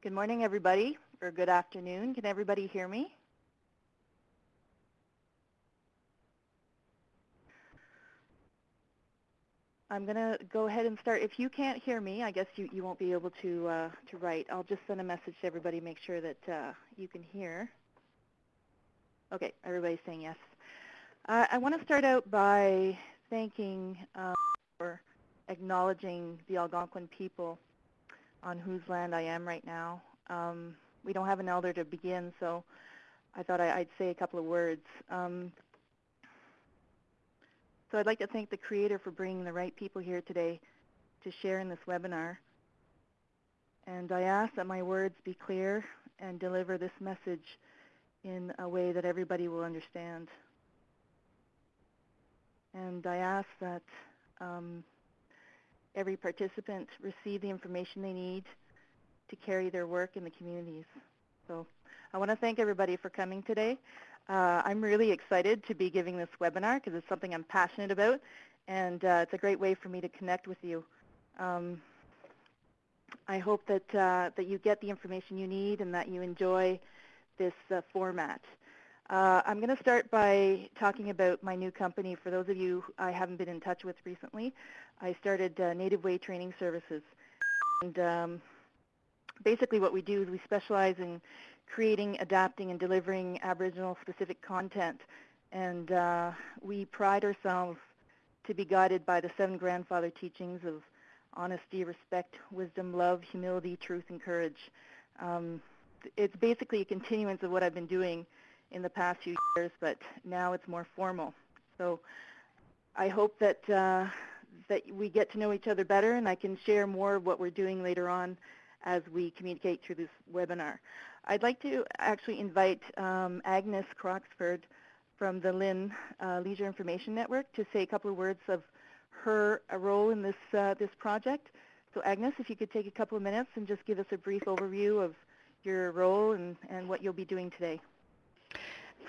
Good morning, everybody, or good afternoon. Can everybody hear me? I'm going to go ahead and start. If you can't hear me, I guess you, you won't be able to, uh, to write. I'll just send a message to everybody, make sure that uh, you can hear. Okay, everybody's saying yes. Uh, I want to start out by thanking um, or acknowledging the Algonquin people on whose land I am right now. Um, we don't have an elder to begin, so I thought I, would say a couple of words. Um, so I'd like to thank the creator for bringing the right people here today to share in this webinar. And I ask that my words be clear and deliver this message in a way that everybody will understand. And I ask that um, every participant receive the information they need to carry their work in the communities. So I want to thank everybody for coming today. Uh, I'm really excited to be giving this webinar because it's something I'm passionate about and uh, it's a great way for me to connect with you. Um, I hope that, uh, that you get the information you need and that you enjoy this uh, format. Uh, I'm going to start by talking about my new company. For those of you I haven't been in touch with recently, I started uh, Native Way Training Services. And um, basically what we do is we specialize in creating, adapting, and delivering Aboriginal-specific content. And uh, we pride ourselves to be guided by the seven grandfather teachings of honesty, respect, wisdom, love, humility, truth, and courage. Um, it's basically a continuance of what I've been doing in the past few years, but now it's more formal. So I hope that uh, that we get to know each other better and I can share more of what we're doing later on as we communicate through this webinar. I'd like to actually invite um, Agnes Croxford from the LIN uh, Leisure Information Network to say a couple of words of her uh, role in this, uh, this project. So Agnes, if you could take a couple of minutes and just give us a brief overview of your role and, and what you'll be doing today.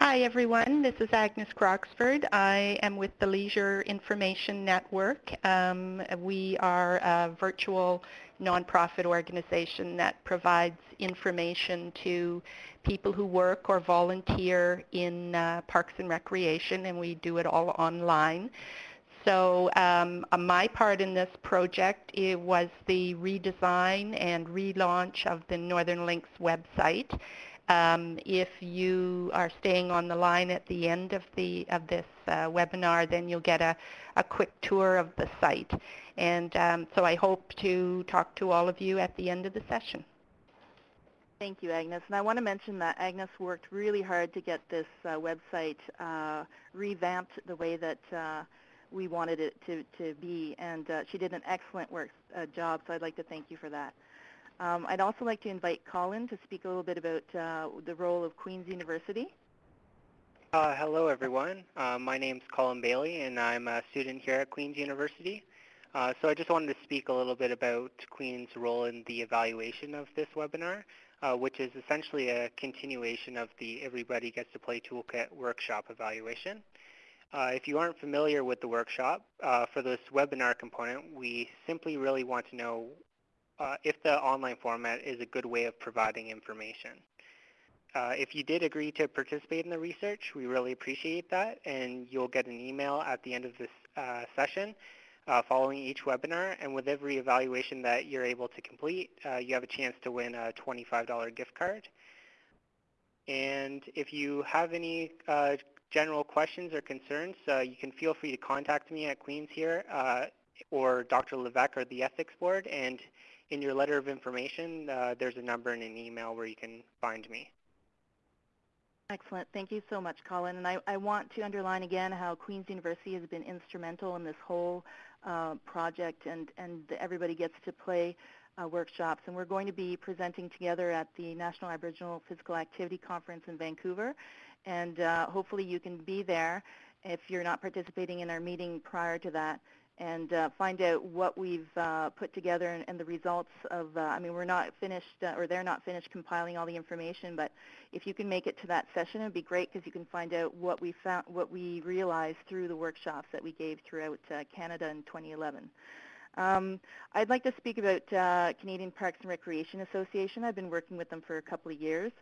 Hi everyone, this is Agnes Croxford. I am with the Leisure Information Network. Um, we are a virtual nonprofit organization that provides information to people who work or volunteer in uh, parks and recreation and we do it all online. So um, uh, my part in this project it was the redesign and relaunch of the Northern Links website. Um, if you are staying on the line at the end of the of this uh, webinar, then you'll get a, a quick tour of the site. And um, so I hope to talk to all of you at the end of the session. Thank you, Agnes. And I want to mention that Agnes worked really hard to get this uh, website uh, revamped the way that uh, we wanted it to, to be. And uh, she did an excellent work uh, job, so I'd like to thank you for that. Um, I'd also like to invite Colin to speak a little bit about uh, the role of Queen's University. Uh, hello, everyone. Uh, my name is Colin Bailey, and I'm a student here at Queen's University. Uh, so I just wanted to speak a little bit about Queen's role in the evaluation of this webinar, uh, which is essentially a continuation of the Everybody Gets to Play Toolkit workshop evaluation. Uh, if you aren't familiar with the workshop, uh, for this webinar component, we simply really want to know uh, if the online format is a good way of providing information. Uh, if you did agree to participate in the research, we really appreciate that, and you'll get an email at the end of this uh, session uh, following each webinar, and with every evaluation that you're able to complete, uh, you have a chance to win a $25 gift card. And if you have any uh, general questions or concerns, you can feel free to contact me at Queens here or Dr. Levesque or the Ethics Board, and in your letter of information, uh, there's a number and an email where you can find me. Excellent. Thank you so much, Colin. And I, I want to underline again how Queen's University has been instrumental in this whole uh, project and, and everybody gets to play uh, workshops. And we're going to be presenting together at the National Aboriginal Physical Activity Conference in Vancouver. And uh, hopefully you can be there if you're not participating in our meeting prior to that and uh, find out what we've uh, put together and, and, the results of, uh, I mean, we're not finished, uh, or they're not finished compiling all the information, but if you can make it to that session, it would be great because you can find out what we found, what we realized through the workshops that we gave throughout uh, Canada in 2011. Um, I'd like to speak about uh, Canadian Parks and Recreation Association. I've been working with them for a couple of years.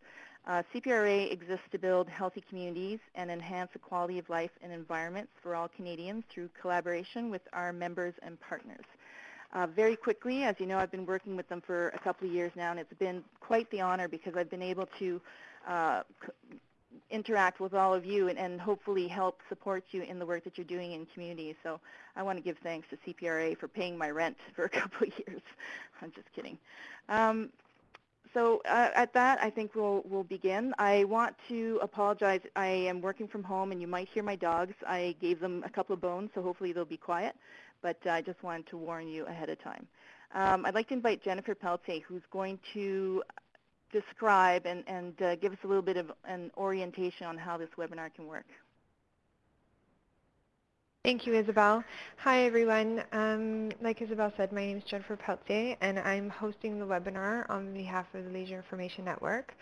Uh, CPRA exists to build healthy communities and enhance the quality of life and environments for all Canadians through collaboration with our members and partners. Uh, very quickly, as you know, I've been working with them for a couple of years now, and it's been quite the honor because I've been able to uh, interact with all of you and, and, hopefully help support you in the work that you're doing in communities. So I want to give thanks to CPRA for paying my rent for a couple of years. I'm just kidding. Um, so uh, at that, I think we'll, we'll begin. I want to apologize. I am working from home, and you might hear my dogs. I gave them a couple of bones, so hopefully they'll be quiet. But uh, I just wanted to warn you ahead of time. Um, I'd like to invite Jennifer Peltier, who's going to describe and, and uh, give us a little bit of an orientation on how this webinar can work. Thank you, Isabel. Hi, everyone. Um, like Isabel said, my name is Jennifer Peltier, and I'm hosting the webinar on behalf of the Leisure Information Network.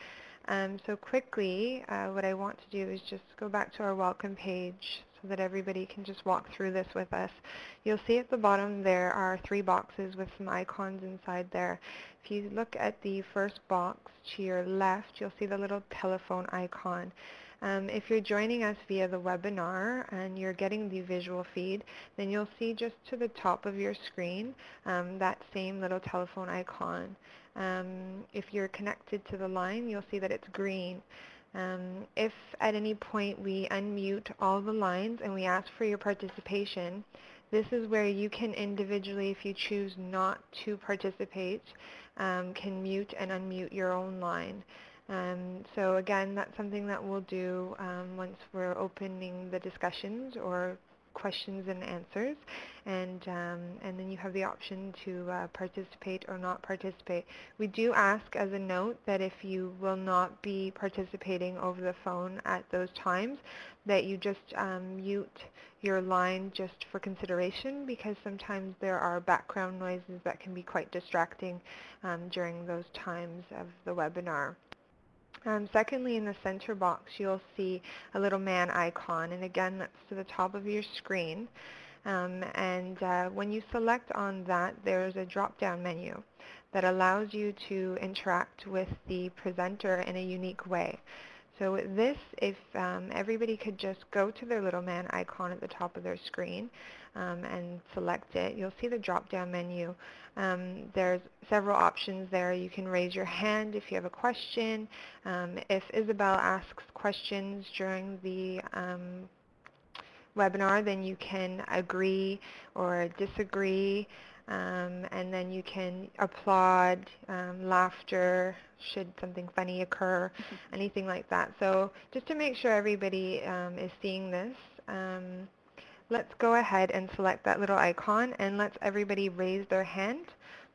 Um, so quickly, uh, what I want to do is just go back to our welcome page so that everybody can just walk through this with us. You'll see at the bottom there are three boxes with some icons inside there. If you look at the first box to your left, you'll see the little telephone icon. Um, if you're joining us via the webinar and you're getting the visual feed, then you'll see just to the top of your screen um, that same little telephone icon. Um, if you're connected to the line, you'll see that it's green. Um, if at any point we unmute all the lines and we ask for your participation, this is where you can individually, if you choose not to participate, um, can mute and unmute your own line. Um, so again, that's something that we'll do um, once we're opening the discussions or questions and answers, and um, and then you have the option to uh, participate or not participate. We do ask as a note that if you will not be participating over the phone at those times, that you just um, mute your line just for consideration because sometimes there are background noises that can be quite distracting um, during those times of the webinar. Um, secondly, in the center box, you'll see a little man icon, and again, that's to the top of your screen. Um, and uh, when you select on that, there's a drop-down menu that allows you to interact with the presenter in a unique way. So with this, if um, everybody could just go to their little man icon at the top of their screen um, and select it, you'll see the drop-down menu. Um, there's several options there. You can raise your hand if you have a question. Um, if Isabel asks questions during the um, webinar, then you can agree or disagree. Um, and then you can applaud, um, laughter, should something funny occur, mm-hmm. anything like that. So just to make sure everybody um, is seeing this, um, let's go ahead and select that little icon and let's everybody raise their hand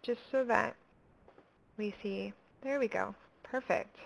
just so that we see. There we go. Perfect.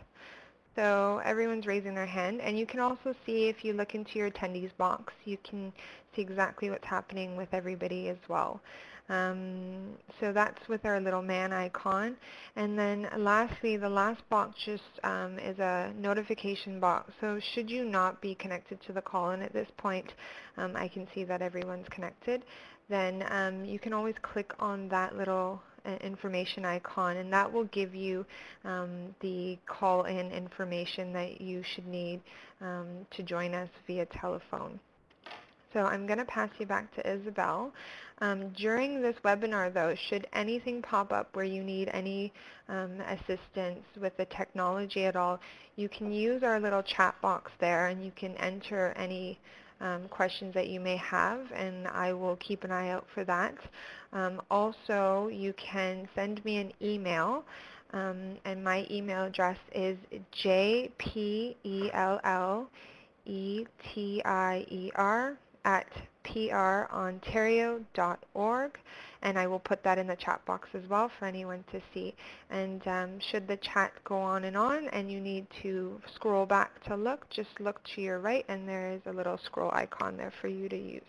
So everyone's raising their hand. And you can also see if you look into your attendees box, you can see exactly what's happening with everybody as well. Um, so that's with our little man icon. And then lastly, the last box just um, is a notification box. So should you not be connected to the call, and at this point um, I can see that everyone's connected, then um, you can always click on that little uh, information icon and that will give you um, the call-in information that you should need um, to join us via telephone. So I'm going to pass you back to Isabel. Um, during this webinar, though, should anything pop up where you need any um, assistance with the technology at all, you can use our little chat box there and you can enter any um, questions that you may have, and I will keep an eye out for that. Um, also, you can send me an email, um, and my email address is jpellettier at prontario.org and I will put that in the chat box as well for anyone to see. And um, should the chat go on and on and you need to scroll back to look, just look to your right and there is a little scroll icon there for you to use.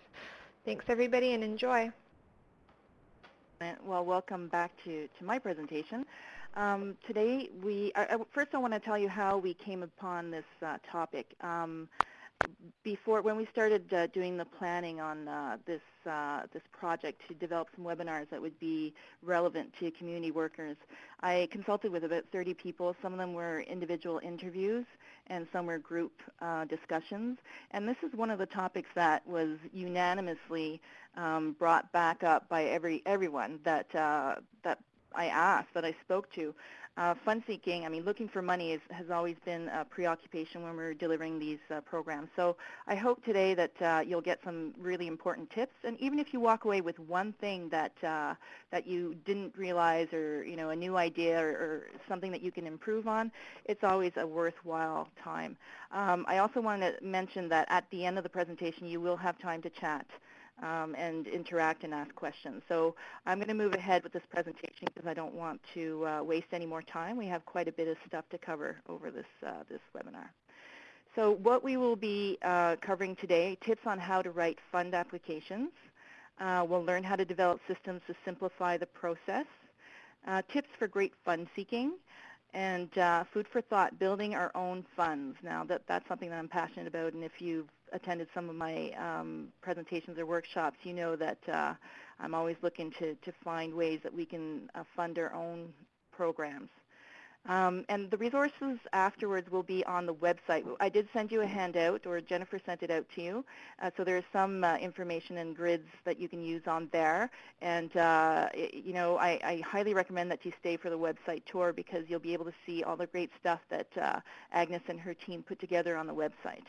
Thanks everybody and enjoy. Well, welcome back to, to my presentation. Um, today, we, I, first I want to tell you how we came upon this uh, topic. Um, before, when we started uh, doing the planning on uh, this, uh, this project to develop some webinars that would be relevant to community workers, I consulted with about 30 people. Some of them were individual interviews and some were group uh, discussions. And this is one of the topics that was unanimously um, brought back up by every everyone that uh, that I asked, that I spoke to. Uh, fund seeking, I mean, looking for money is, has always been a preoccupation when we're delivering these uh, programs. So I hope today that uh, you'll get some really important tips. And even if you walk away with one thing that uh, that you didn't realize, or you know, a new idea, or, or something that you can improve on, it's always a worthwhile time. Um, I also want to mention that at the end of the presentation, you will have time to chat um, and interact and ask questions. So I'm going to move ahead with this presentation because I don't want to uh, waste any more time. We have quite a bit of stuff to cover over this, uh, this webinar. So what we will be uh, covering today, tips on how to write fund applications. Uh, we'll learn how to develop systems to simplify the process. Uh, tips for great fund seeking and uh, food for thought, building our own funds. Now, that, that's something that I'm passionate about, and if you've attended some of my um, presentations or workshops, you know that uh, I'm always looking to, to find ways that we can uh, fund our own programs. Um, and the resources afterwards will be on the website. I did send you a handout, or Jennifer sent it out to you. Uh, so there's some uh, information and grids that you can use on there. And, uh, you know, I, I, highly recommend that you stay for the website tour because you'll be able to see all the great stuff that uh, Agnes and her team put together on the website.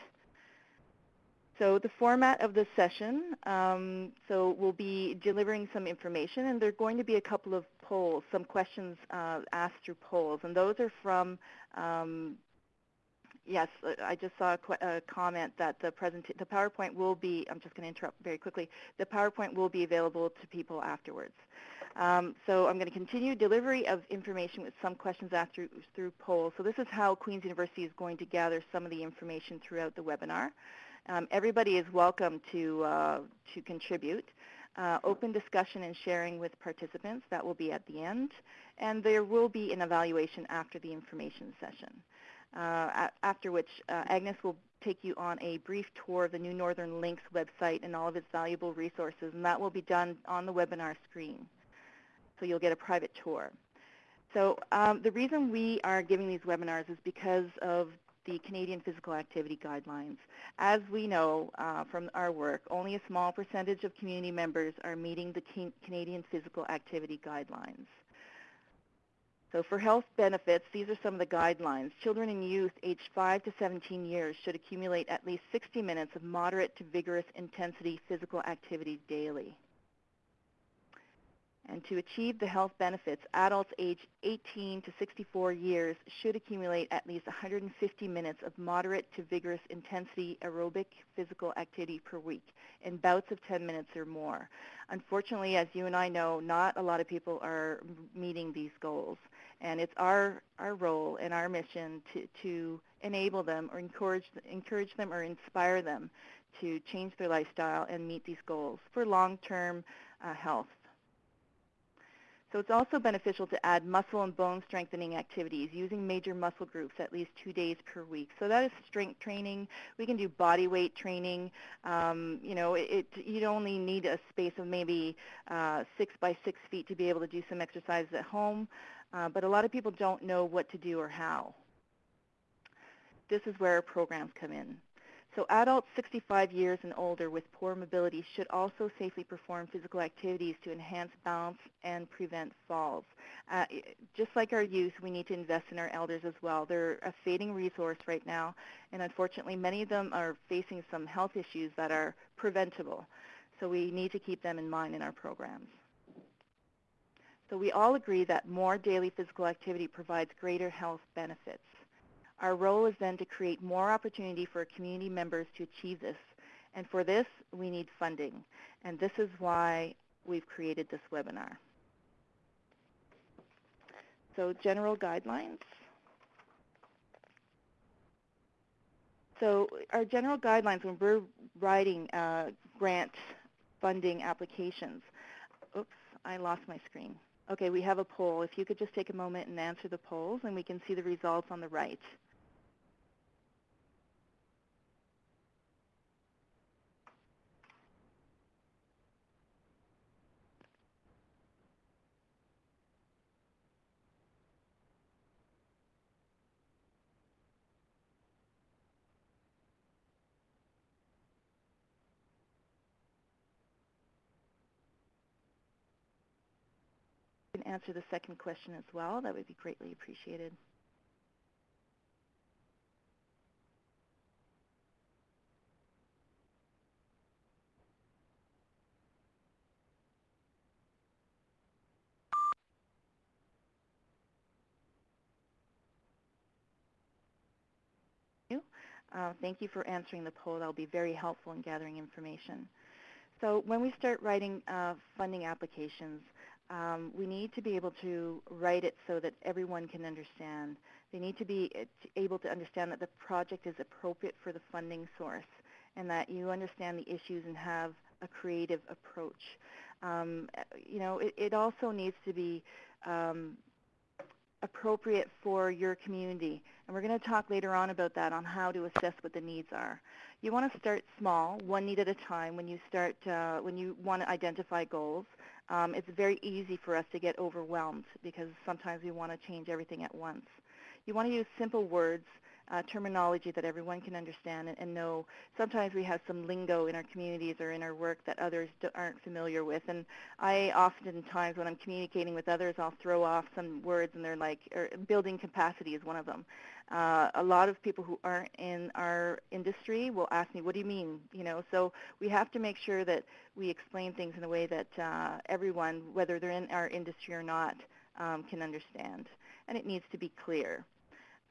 So the format of this session, um, so we'll be delivering some information, and there are going to be a couple of polls, some questions uh, asked through polls, and those are from, um, yes, I just saw a, a comment that the, the PowerPoint will be, I'm just going to interrupt very quickly, the PowerPoint will be available to people afterwards. Um, so I'm going to continue delivery of information with some questions asked through, through polls. So this is how Queen's University is going to gather some of the information throughout the webinar. Um, everybody is welcome to, uh, to contribute. Uh, open discussion and sharing with participants, that will be at the end. And there will be an evaluation after the information session, uh, after which uh, Agnes will take you on a brief tour of the New Northern Links website and all of its valuable resources, and that will be done on the webinar screen. So you'll get a private tour. So um, the reason we are giving these webinars is because of the Canadian Physical Activity Guidelines. As we know uh, from our work, only a small percentage of community members are meeting the Canadian Physical Activity Guidelines. So for health benefits, these are some of the guidelines. Children and youth aged 5 to 17 years should accumulate at least 60 minutes of moderate to vigorous intensity physical activity daily. And to achieve the health benefits, adults aged 18 to 64 years should accumulate at least 150 minutes of moderate to vigorous intensity aerobic physical activity per week in bouts of 10 minutes or more. Unfortunately, as you and I know, not a lot of people are meeting these goals. And it's our, our role and our mission to, to enable them or encourage, encourage them or inspire them to change their lifestyle and meet these goals for long-term uh, health. So it's also beneficial to add muscle and bone strengthening activities using major muscle groups at least two days per week. So that is strength training. We can do body weight training. Um, you know, it, it, you only need a space of maybe uh, six by six feet to be able to do some exercises at home. Uh, but a lot of people don't know what to do or how. This is where programs come in. So adults 65 years and older with poor mobility should also safely perform physical activities to enhance balance and prevent falls. Uh, just like our youth, we need to invest in our elders as well. They're a fading resource right now, and unfortunately many of them are facing some health issues that are preventable. So we need to keep them in mind in our programs. So we all agree that more daily physical activity provides greater health benefits. Our role is then to create more opportunity for community members to achieve this. And for this, we need funding. And this is why we've created this webinar. So general guidelines. So our general guidelines when we're writing uh, grant funding applications. Oops, I lost my screen. Okay, we have a poll. If you could just take a moment and answer the polls, and we can see the results on the right. Answer the second question as well, that would be greatly appreciated. Uh, thank you for answering the poll. That'll be very helpful in gathering information. So when we start writing uh, funding applications, um, we need to be able to write it so that everyone can understand. They need to be uh, able to understand that the project is appropriate for the funding source and that you understand the issues and have a creative approach. Um, you know, it, it, also needs to be um, appropriate for your community. And we're going to talk later on about that, on how to assess what the needs are. You want to start small, one need at a time when you start, uh, when you want to identify goals. Um, it's very easy for us to get overwhelmed because sometimes we want to change everything at once. You want to use simple words uh, terminology that everyone can understand and, and, know. Sometimes we have some lingo in our communities or in our work that others aren't familiar with. And I oftentimes, when I'm communicating with others, I'll throw off some words and they're like, building capacity is one of them. Uh, a lot of people who aren't in our industry will ask me, what do you mean? You know, so we have to make sure that we explain things in a way that uh, everyone, whether they're in our industry or not, um, can understand. And it needs to be clear.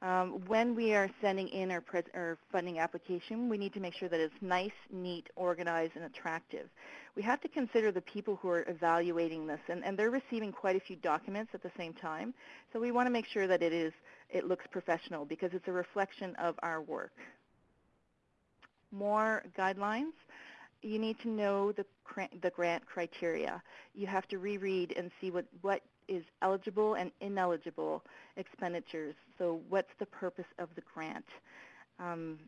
Um, when we are sending in our, our, funding application, we need to make sure that it's nice, neat, organized, and attractive. We have to consider the people who are evaluating this, and, and they're receiving quite a few documents at the same time. So we want to make sure that it is it looks professional because it's a reflection of our work. More guidelines. You need to know the, the grant criteria. You have to reread and see what, what is eligible and ineligible expenditures. So what's the purpose of the grant? Um,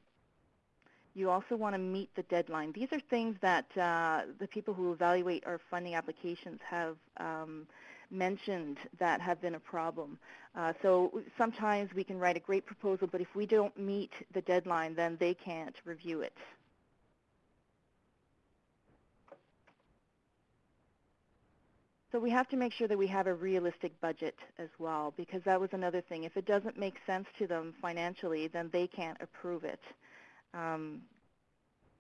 you also want to meet the deadline. These are things that uh, the people who evaluate our funding applications have um, mentioned that have been a problem. Uh, so sometimes we can write a great proposal, but if we don't meet the deadline, then they can't review it. So we have to make sure that we have a realistic budget as well, because that was another thing. If it doesn't make sense to them financially, then they can't approve it. Um,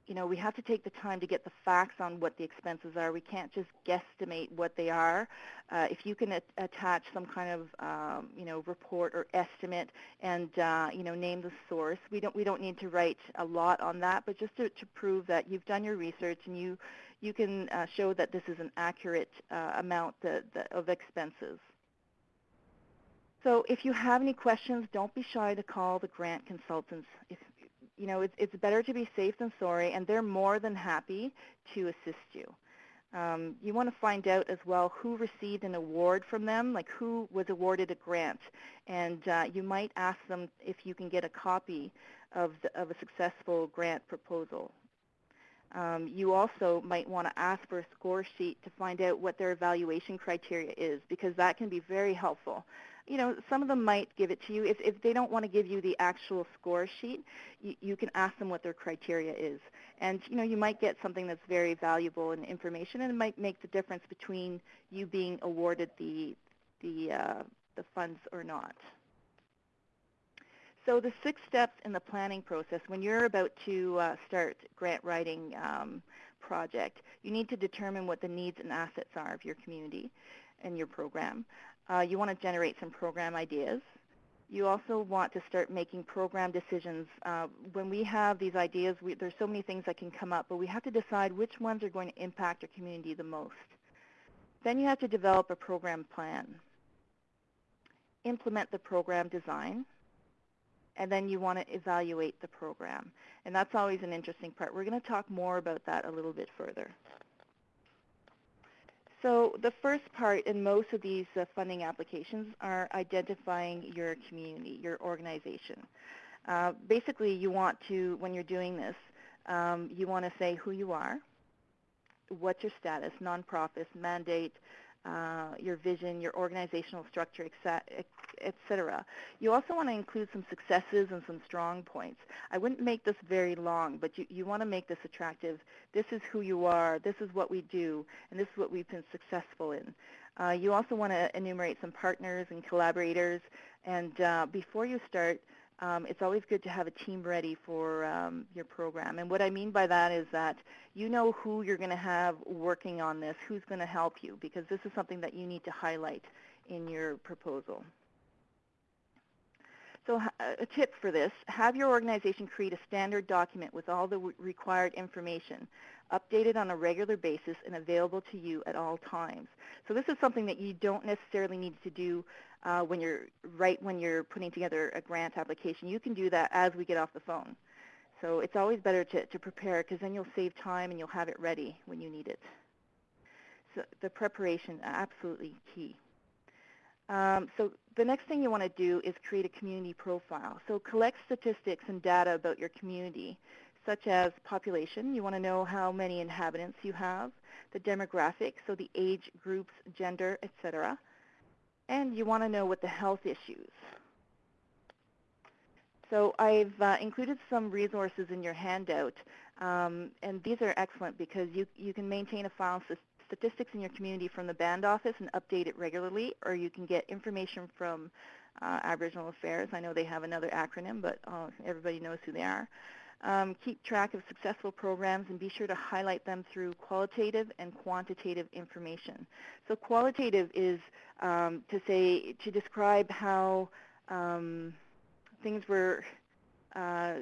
you know, we have to take the time to get the facts on what the expenses are. We can't just guesstimate what they are. Uh, if you can attach some kind of, um, you know, report or estimate and, uh, you know, name the source, we don't we don't need to write a lot on that, but just to, to prove that you've done your research and you you can uh, show that this is an accurate uh, amount of expenses. So if you have any questions, don't be shy to call the grant consultants. If, you know, it's, it's better to be safe than sorry, and they're more than happy to assist you. Um, you want to find out as well who received an award from them, like who was awarded a grant. And uh, you might ask them if you can get a copy of, the, of a successful grant proposal. Um, you also might want to ask for a score sheet to find out what their evaluation criteria is because that can be very helpful. You know, some of them might give it to you. If, if they don't want to give you the actual score sheet, you, you can ask them what their criteria is. And, you know, you might get something that's very valuable in information and it might make the difference between you being awarded the, the, uh, the funds or not. So the six steps in the planning process, when you're about to uh, start grant writing um, project, you need to determine what the needs and assets are of your community and your program. Uh, you want to generate some program ideas. You also want to start making program decisions. Uh, when we have these ideas, we, there's so many things that can come up, but we have to decide which ones are going to impact our community the most. Then you have to develop a program plan. Implement the program design and then you want to evaluate the program. And that's always an interesting part. We're going to talk more about that a little bit further. So the first part in most of these uh, funding applications are identifying your community, your organization. Uh, basically, you want to, when you're doing this, um, you want to say who you are, what's your status, nonprofit, mandate, uh, your vision, your organizational structure, etc. You also want to include some successes and some strong points. I wouldn't make this very long, but you, you want to make this attractive. This is who you are. This is what we do, and this is what we've been successful in. Uh, you also want to enumerate some partners and collaborators. And uh, before you start, um, it's always good to have a team ready for um, your program. And what I mean by that is that you know who you're going to have working on this, who's going to help you, because this is something that you need to highlight in your proposal. So a tip for this, have your organization create a standard document with all the required information, updated on a regular basis and available to you at all times. So this is something that you don't necessarily need to do uh, when you're right when you're putting together a grant application. You can do that as we get off the phone. So it's always better to, to prepare because then you'll save time and you'll have it ready when you need it. So the preparation, absolutely key. Um, so the next thing you want to do is create a community profile. So collect statistics and data about your community, such as population. You want to know how many inhabitants you have, the demographics, so the age groups, gender, etc. And you want to know what the health issues. So I've uh, included some resources in your handout, um, and these are excellent because you, you can maintain a file of statistics in your community from the band office and update it regularly, or you can get information from uh, Aboriginal Affairs. I know they have another acronym, but uh, everybody knows who they are. Um, keep track of successful programs and be sure to highlight them through qualitative and quantitative information. So qualitative is um, to say, to describe how um, things were, uh,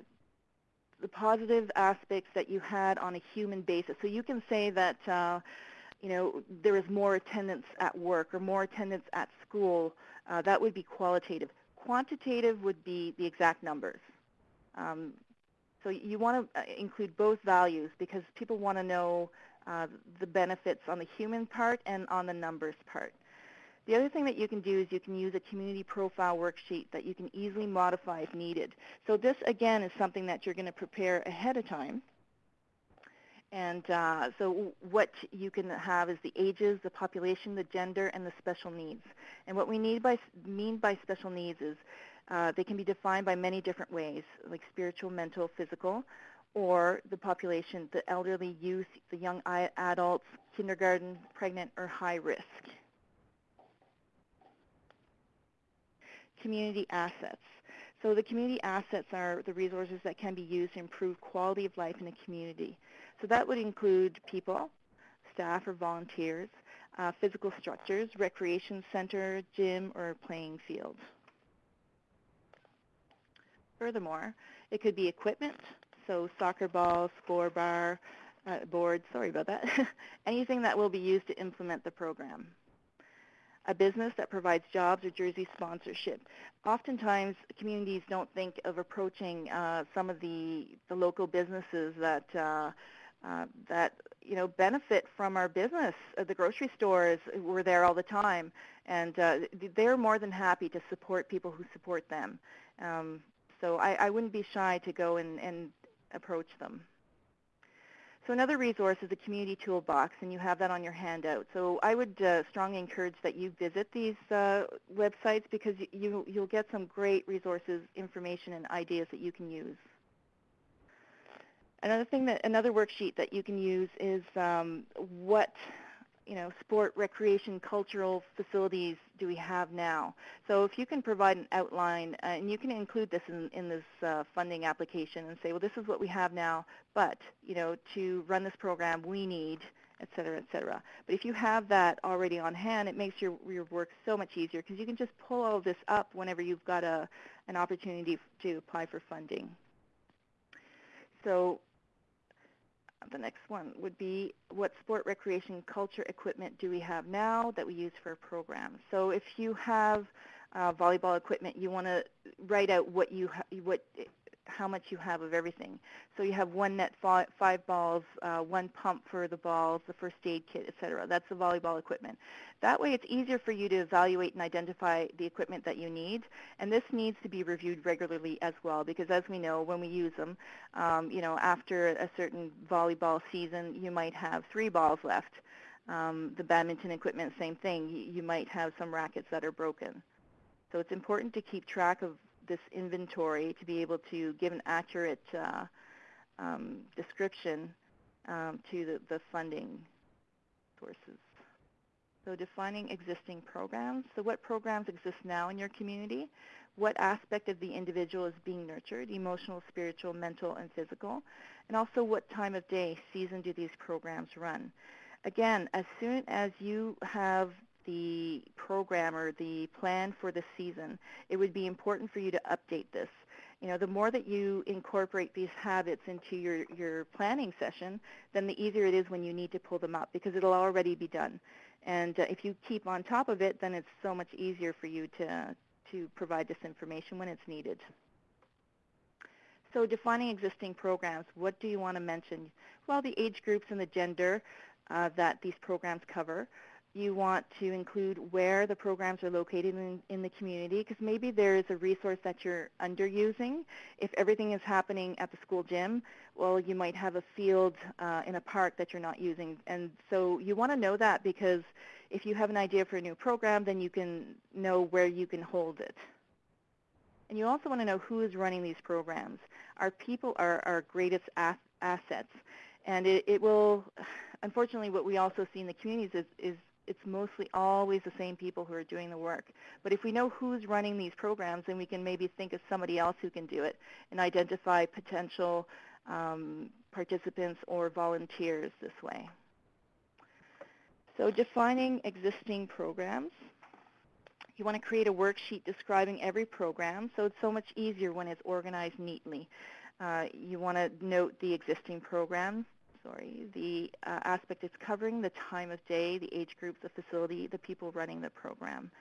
the positive aspects that you had on a human basis. So you can say that uh, you know, there is more attendance at work or more attendance at school, uh, that would be qualitative. Quantitative would be the exact numbers. Um, so you want to uh, include both values because people want to know uh, the benefits on the human part and on the numbers part. The other thing that you can do is you can use a community profile worksheet that you can easily modify if needed. So this, again, is something that you're going to prepare ahead of time. And uh, so what you can have is the ages, the population, the gender, and the special needs. And what we need by, mean by special needs is uh, they can be defined by many different ways, like spiritual, mental, physical, or the population, the elderly, youth, the young adults, kindergarten, pregnant, or high risk. Community assets. So the community assets are the resources that can be used to improve quality of life in a community. So that would include people, staff or volunteers, uh, physical structures, recreation center, gym, or playing field. Furthermore, it could be equipment, so soccer ball, score bar, uh, board, sorry about that, anything that will be used to implement the program. A business that provides jobs or jersey sponsorship. Oftentimes, communities don't think of approaching uh, some of the, the local businesses that uh, uh, that you know benefit from our business. Uh, the grocery stores were there all the time, and uh, they're more than happy to support people who support them. Um, so I, I wouldn't be shy to go and, and approach them. So another resource is the community toolbox, and you have that on your handout. So I would uh, strongly encourage that you visit these uh, websites because you, you'll get some great resources, information, and ideas that you can use. Another thing that another worksheet that you can use is um, what you know sport, recreation, cultural facilities do we have now? So if you can provide an outline, uh, and you can include this in, in this uh, funding application and say, well, this is what we have now, but you know to run this program, we need et cetera, et cetera. But if you have that already on hand, it makes your, your work so much easier because you can just pull all of this up whenever you've got a, an opportunity to apply for funding. So the next one would be what sport, recreation, culture equipment do we have now that we use for a program? So if you have uh, volleyball equipment, you want to write out what you what how much you have of everything. So you have one net, five balls, uh, one pump for the balls, the first aid kit, et cetera. That's the volleyball equipment. That way it's easier for you to evaluate and identify the equipment that you need. And this needs to be reviewed regularly as well because as we know, when we use them, um, you know, after a certain volleyball season, you might have three balls left. Um, the badminton equipment, same thing. You, you might have some rackets that are broken. So it's important to keep track of this inventory to be able to give an accurate uh, um, description um, to the, the funding sources. So defining existing programs. So what programs exist now in your community? What aspect of the individual is being nurtured, emotional, spiritual, mental, and physical? And also what time of day, season do these programs run? Again, as soon as you have the program or the plan for the season, it would be important for you to update this. You know, the more that you incorporate these habits into your, your planning session, then the easier it is when you need to pull them up because it'll already be done. And uh, if you keep on top of it, then it's so much easier for you to, to provide this information when it's needed. So defining existing programs, what do you want to mention? Well, the age groups and the gender uh, that these programs cover. You want to include where the programs are located in, in the community because maybe there is a resource that you're underusing. If everything is happening at the school gym, well, you might have a field uh, in a park that you're not using. And so you want to know that because if you have an idea for a new program, then you can know where you can hold it. And you also want to know who is running these programs. Our people are our greatest as assets. And it, it will, unfortunately, what we also see in the communities is, is it's mostly always the same people who are doing the work. But if we know who's running these programs, then we can maybe think of somebody else who can do it and identify potential um, participants or volunteers this way. So defining existing programs. You want to create a worksheet describing every program, so it's so much easier when it's organized neatly. Uh, you want to note the existing programs, sorry, the uh, aspect it's covering, the time of day, the age group, the facility, the people running the program.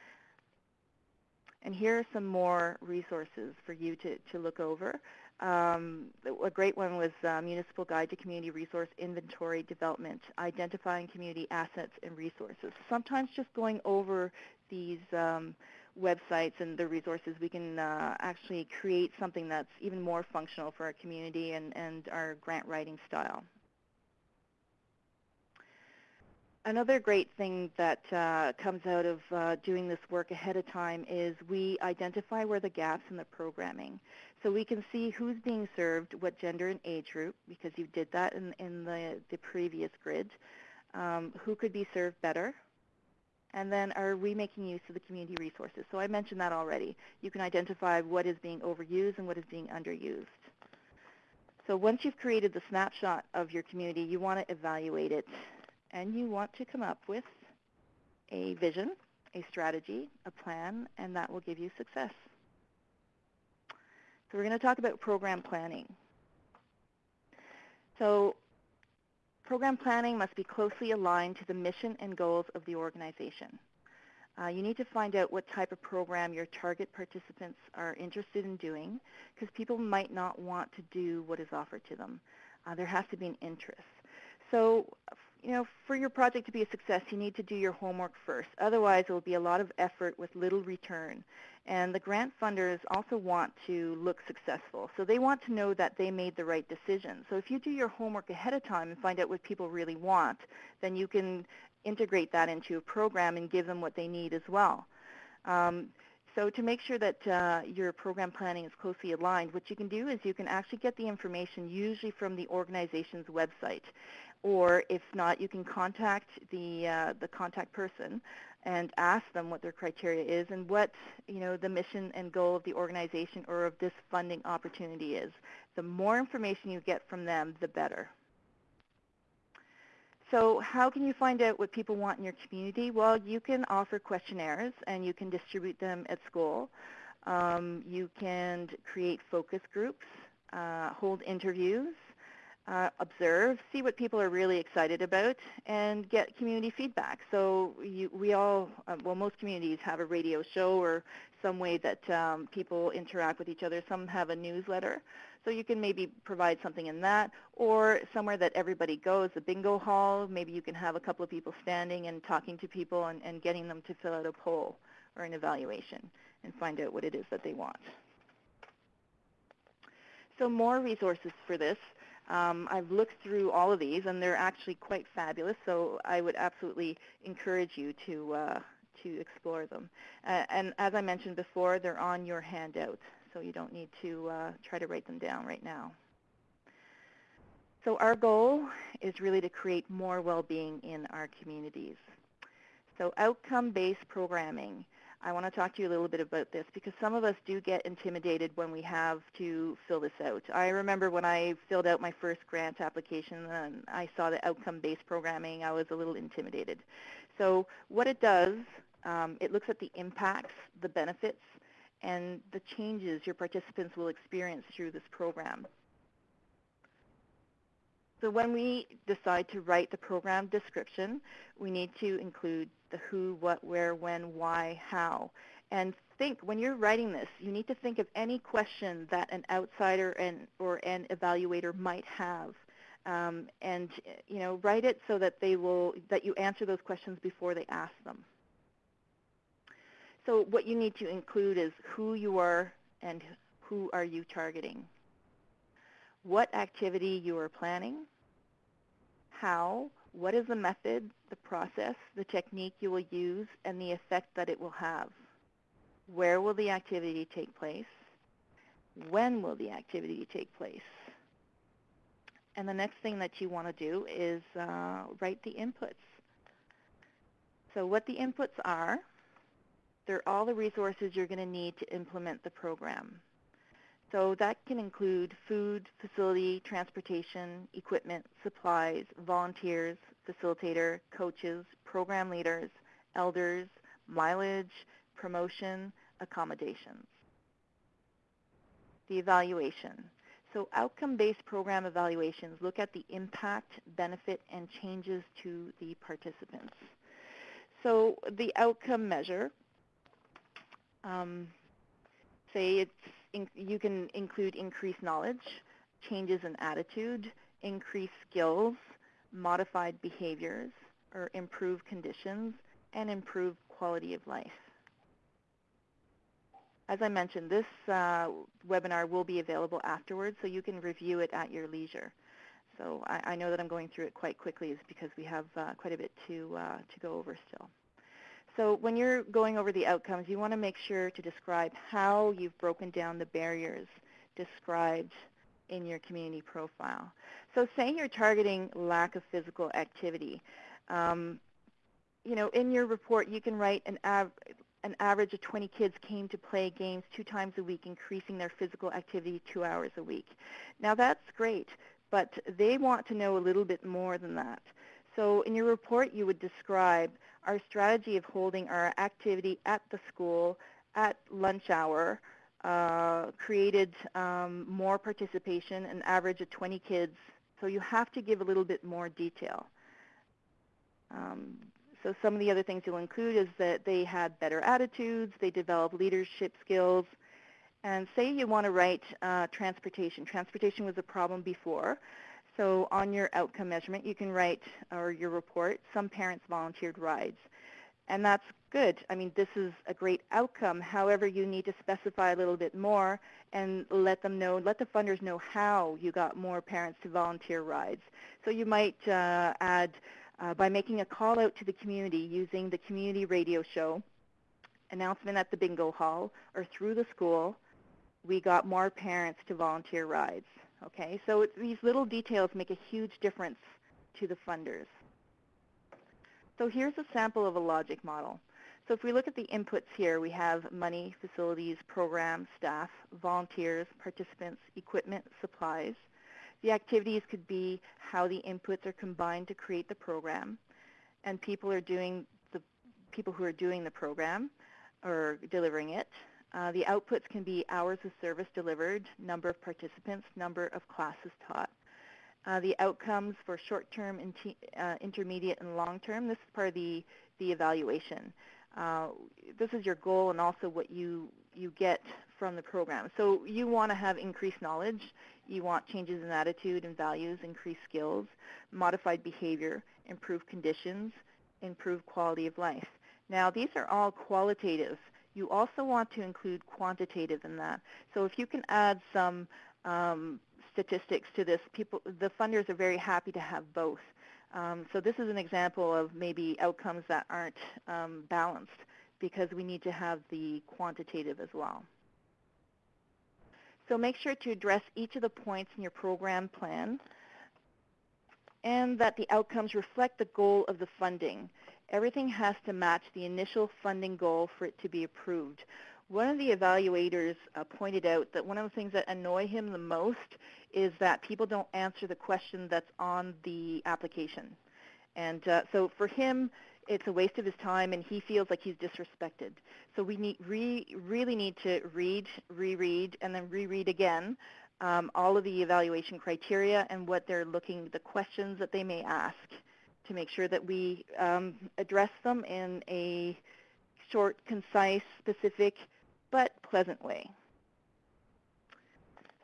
And here are some more resources for you to, to look over. Um, a great one was uh, Municipal Guide to Community Resource Inventory Development, identifying community assets and resources. Sometimes just going over these um, websites and the resources, we can uh, actually create something that's even more functional for our community and, and our grant writing style. Another great thing that uh, comes out of uh, doing this work ahead of time is we identify where the gaps in the programming. So we can see who's being served, what gender and age group, because you did that in, in the, the previous grid, um, who could be served better, and then are we making use of the community resources? So I mentioned that already. You can identify what is being overused and what is being underused. So once you've created the snapshot of your community, you want to evaluate it and you want to come up with a vision, a strategy, a plan, and that will give you success. So we're going to talk about program planning. So program planning must be closely aligned to the mission and goals of the organization. Uh, you need to find out what type of program your target participants are interested in doing because people might not want to do what is offered to them. Uh, there has to be an interest. So you know, for your project to be a success, you need to do your homework first. Otherwise, it will be a lot of effort with little return. And the grant funders also want to look successful. So they want to know that they made the right decision. So if you do your homework ahead of time and find out what people really want, then you can integrate that into a program and give them what they need as well. Um, so to make sure that uh, your program planning is closely aligned, what you can do is you can actually get the information usually from the organization's website or if not, you can contact the uh, the contact person and ask them what their criteria is and what you know the mission and goal of the organization or of this funding opportunity is. The more information you get from them, the better. So how can you find out what people want in your community? Well, you can offer questionnaires and you can distribute them at school. Um, you can create focus groups, uh, hold interviews, uh, observe, see what people are really excited about, and get community feedback. So you, we all, uh, well, most communities have a radio show or some way that um, people interact with each other. Some have a newsletter. So you can maybe provide something in that, or somewhere that everybody goes, the bingo hall. Maybe you can have a couple of people standing and talking to people and, and getting them to fill out a poll or an evaluation and find out what it is that they want. So more resources for this. Um, I've looked through all of these, and they're actually quite fabulous, so I would absolutely encourage you to, uh, to explore them. Uh, and as I mentioned before, they're on your handout, so you don't need to uh, try to write them down right now. So our goal is really to create more well-being in our communities. So outcome-based programming. I want to talk to you a little bit about this because some of us do get intimidated when we have to fill this out. I remember when I filled out my first grant application and I saw the outcome-based programming, I was a little intimidated. So what it does, um, it looks at the impacts, the benefits, and the changes your participants will experience through this program. So when we decide to write the program description, we need to include the who, what, where, when, why, how. And think, when you're writing this, you need to think of any question that an outsider and, or an evaluator might have. Um, and you know, write it so that they will, that you answer those questions before they ask them. So what you need to include is who you are and who are you targeting what activity you are planning, how, what is the method, the process, the technique you will use, and the effect that it will have. Where will the activity take place? When will the activity take place? And the next thing that you want to do is uh, write the inputs. So what the inputs are, they're all the resources you're going to need to implement the program. So that can include food, facility, transportation, equipment, supplies, volunteers, facilitator, coaches, program leaders, elders, mileage, promotion, accommodations. The evaluation. So outcome-based program evaluations look at the impact, benefit, and changes to the participants. So the outcome measure, um, say it's you can include increased knowledge, changes in attitude, increased skills, modified behaviors, or improved conditions, and improved quality of life. As I mentioned, this uh, webinar will be available afterwards, so you can review it at your leisure. So I, I know that I'm going through it quite quickly is because we have uh, quite a bit to, uh, to go over still. So when you're going over the outcomes, you want to make sure to describe how you've broken down the barriers described in your community profile. So say you're targeting lack of physical activity. Um, you know, in your report, you can write an, av an average of 20 kids came to play games two times a week, increasing their physical activity two hours a week. Now that's great, but they want to know a little bit more than that. So in your report, you would describe our strategy of holding our activity at the school at lunch hour uh, created um, more participation, an average of 20 kids. So you have to give a little bit more detail. Um, so some of the other things you'll include is that they had better attitudes, they developed leadership skills, and say you want to write uh, transportation. Transportation was a problem before. So on your outcome measurement, you can write, or your report, some parents volunteered rides. And that's good. I mean, this is a great outcome. However, you need to specify a little bit more and let them know, let the funders know how you got more parents to volunteer rides. So you might uh, add, uh, by making a call out to the community using the community radio show, announcement at the bingo hall, or through the school, we got more parents to volunteer rides. Okay, so it, these little details make a huge difference to the funders. So here's a sample of a logic model. So if we look at the inputs here, we have money, facilities, program, staff, volunteers, participants, equipment, supplies. The activities could be how the inputs are combined to create the program, and people are doing the people who are doing the program or delivering it, uh, the outputs can be hours of service delivered, number of participants, number of classes taught. Uh, the outcomes for short-term, uh, intermediate, and long-term, this is part of the, the evaluation. Uh, this is your goal and also what you, you get from the program. So you want to have increased knowledge. You want changes in attitude and values, increased skills, modified behavior, improved conditions, improved quality of life. Now, these are all qualitative you also want to include quantitative in that. So if you can add some um, statistics to this, people, the funders are very happy to have both. Um, so this is an example of maybe outcomes that aren't um, balanced because we need to have the quantitative as well. So make sure to address each of the points in your program plan and that the outcomes reflect the goal of the funding. Everything has to match the initial funding goal for it to be approved. One of the evaluators uh, pointed out that one of the things that annoy him the most is that people don't answer the question that's on the application. And uh, so for him, it's a waste of his time and he feels like he's disrespected. So we need re, really need to read, reread, and then reread again um, all of the evaluation criteria and what they're looking, the questions that they may ask to make sure that we um, address them in a short, concise, specific, but pleasant way.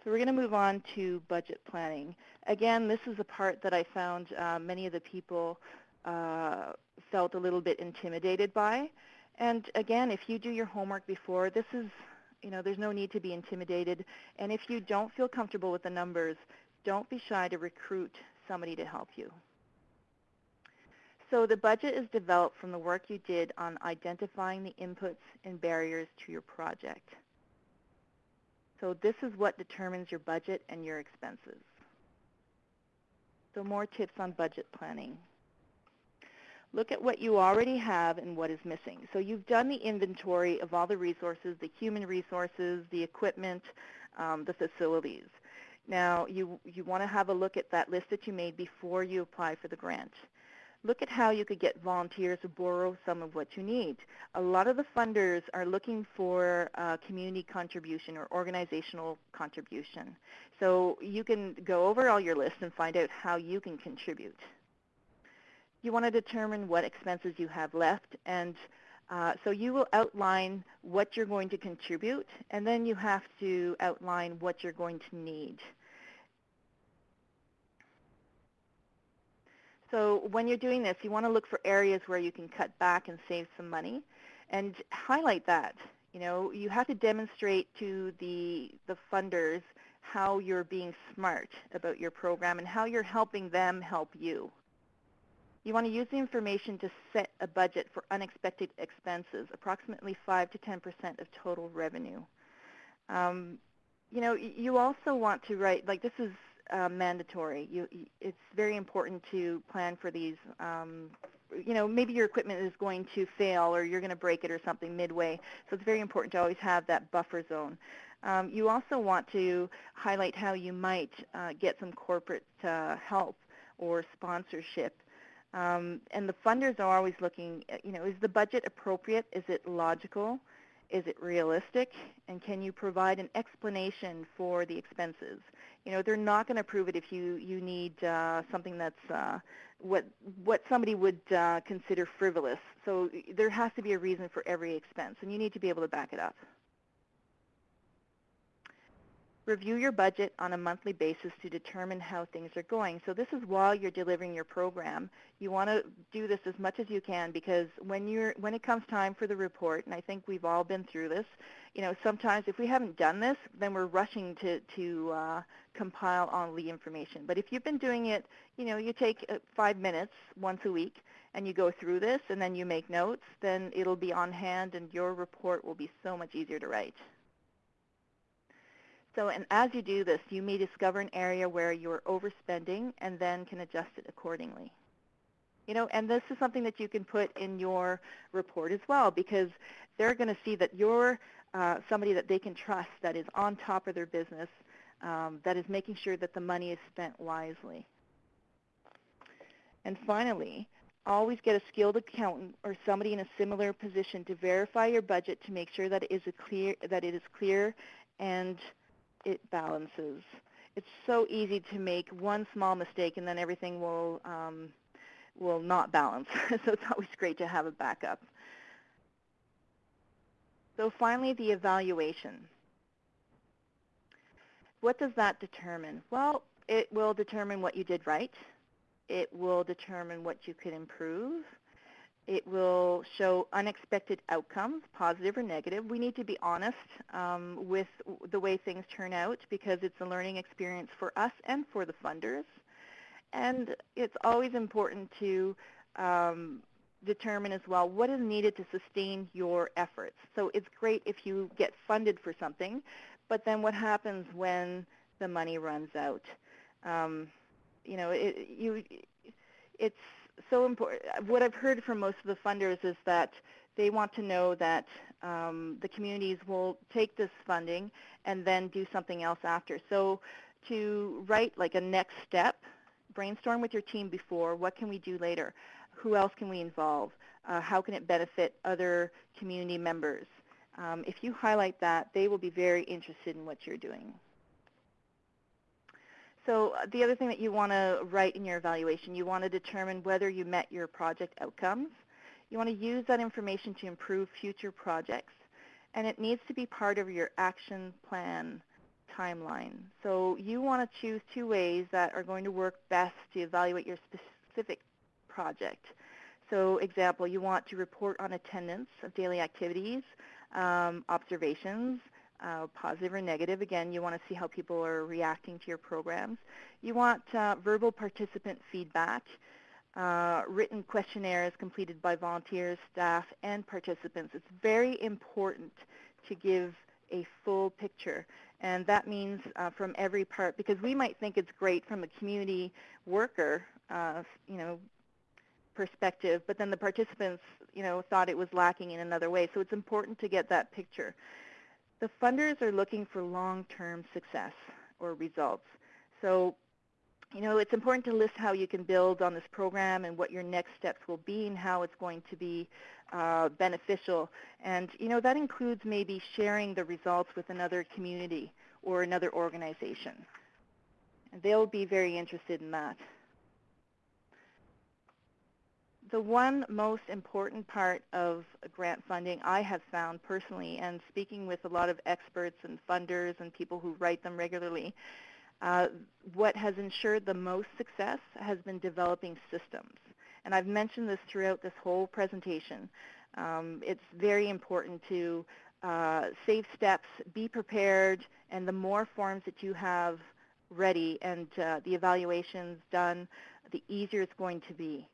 So we're going to move on to budget planning. Again, this is a part that I found uh, many of the people uh, felt a little bit intimidated by. And again, if you do your homework before, this is, you know, there's no need to be intimidated. And if you don't feel comfortable with the numbers, don't be shy to recruit somebody to help you. So the budget is developed from the work you did on identifying the inputs and barriers to your project. So this is what determines your budget and your expenses. So more tips on budget planning. Look at what you already have and what is missing. So you've done the inventory of all the resources, the human resources, the equipment, um, the facilities. Now you, you want to have a look at that list that you made before you apply for the grant look at how you could get volunteers to borrow some of what you need. A lot of the funders are looking for uh, community contribution or organizational contribution. So you can go over all your lists and find out how you can contribute. You want to determine what expenses you have left and uh, so you will outline what you're going to contribute and then you have to outline what you're going to need. So when you're doing this, you want to look for areas where you can cut back and save some money and highlight that. You know, you have to demonstrate to the, the funders how you're being smart about your program and how you're helping them help you. You want to use the information to set a budget for unexpected expenses, approximately 5 to 10% of total revenue. Um, you know, you also want to write, like this is uh, mandatory. You, it's very important to plan for these. Um, you know, maybe your equipment is going to fail or you're going to break it or something midway. So it's very important to always have that buffer zone. Um, you also want to highlight how you might uh, get some corporate uh, help or sponsorship. Um, and the funders are always looking, you know, is the budget appropriate? Is it logical? Is it realistic? And can you provide an explanation for the expenses? You know, they're not going to approve it if you you need uh, something that's uh, what what somebody would uh, consider frivolous. So there has to be a reason for every expense, and you need to be able to back it up. Review your budget on a monthly basis to determine how things are going. So this is while you're delivering your program. You want to do this as much as you can because when you're when it comes time for the report, and I think we've all been through this, you know, sometimes if we haven't done this, then we're rushing to to uh, compile all the information. But if you've been doing it, you know, you take uh, five minutes once a week and you go through this and then you make notes, then it'll be on hand and your report will be so much easier to write. So, and as you do this, you may discover an area where you're overspending and then can adjust it accordingly. You know, and this is something that you can put in your report as well because they're going to see that you're uh, somebody that they can trust that is on top of their business, um, that is making sure that the money is spent wisely. And finally, always get a skilled accountant or somebody in a similar position to verify your budget to make sure that it is clear that it is clear and it balances. It's so easy to make one small mistake and then everything will um, will not balance. so it's always great to have a backup. So finally, the evaluation. What does that determine? Well, it will determine what you did right. It will determine what you could improve. It will show unexpected outcomes, positive or negative. We need to be honest um, with the way things turn out because it's a learning experience for us and for the funders. And it's always important to um, determine as well what is needed to sustain your efforts. So it's great if you get funded for something, but then what happens when the money runs out? Um, you know, it, you, it's so important. What I've heard from most of the funders is that they want to know that um, the communities will take this funding and then do something else after. So to write like a next step, brainstorm with your team before, what can we do later? Who else can we involve? Uh, how can it benefit other community members? Um, if you highlight that, they will be very interested in what you're doing. So uh, the other thing that you want to write in your evaluation, you want to determine whether you met your project outcomes. You want to use that information to improve future projects, and it needs to be part of your action plan timeline. So you want to choose two ways that are going to work best to evaluate your specific project. So example, you want to report on attendance of daily activities, um, observations, uh, positive or negative. Again, you want to see how people are reacting to your programs. You want uh, verbal participant feedback, uh, written questionnaires completed by volunteers, staff, and participants. It's very important to give a full picture. And that means uh, from every part, because we might think it's great from a community worker, uh, you know, perspective, but then the participants, you know, thought it was lacking in another way. So it's important to get that picture. The funders are looking for long-term success or results. So, you know, it's important to list how you can build on this program and what your next steps will be and how it's going to be uh, beneficial. And, you know, that includes maybe sharing the results with another community or another organization. They'll be very interested in that the one most important part of grant funding I have found personally, and speaking with a lot of experts and funders and people who write them regularly, uh, what has ensured the most success has been developing systems. And I've mentioned this throughout this whole presentation. Um, it's very important to uh, save steps, be prepared, and the more forms that you have ready and uh, the evaluations done, the easier it's going to be.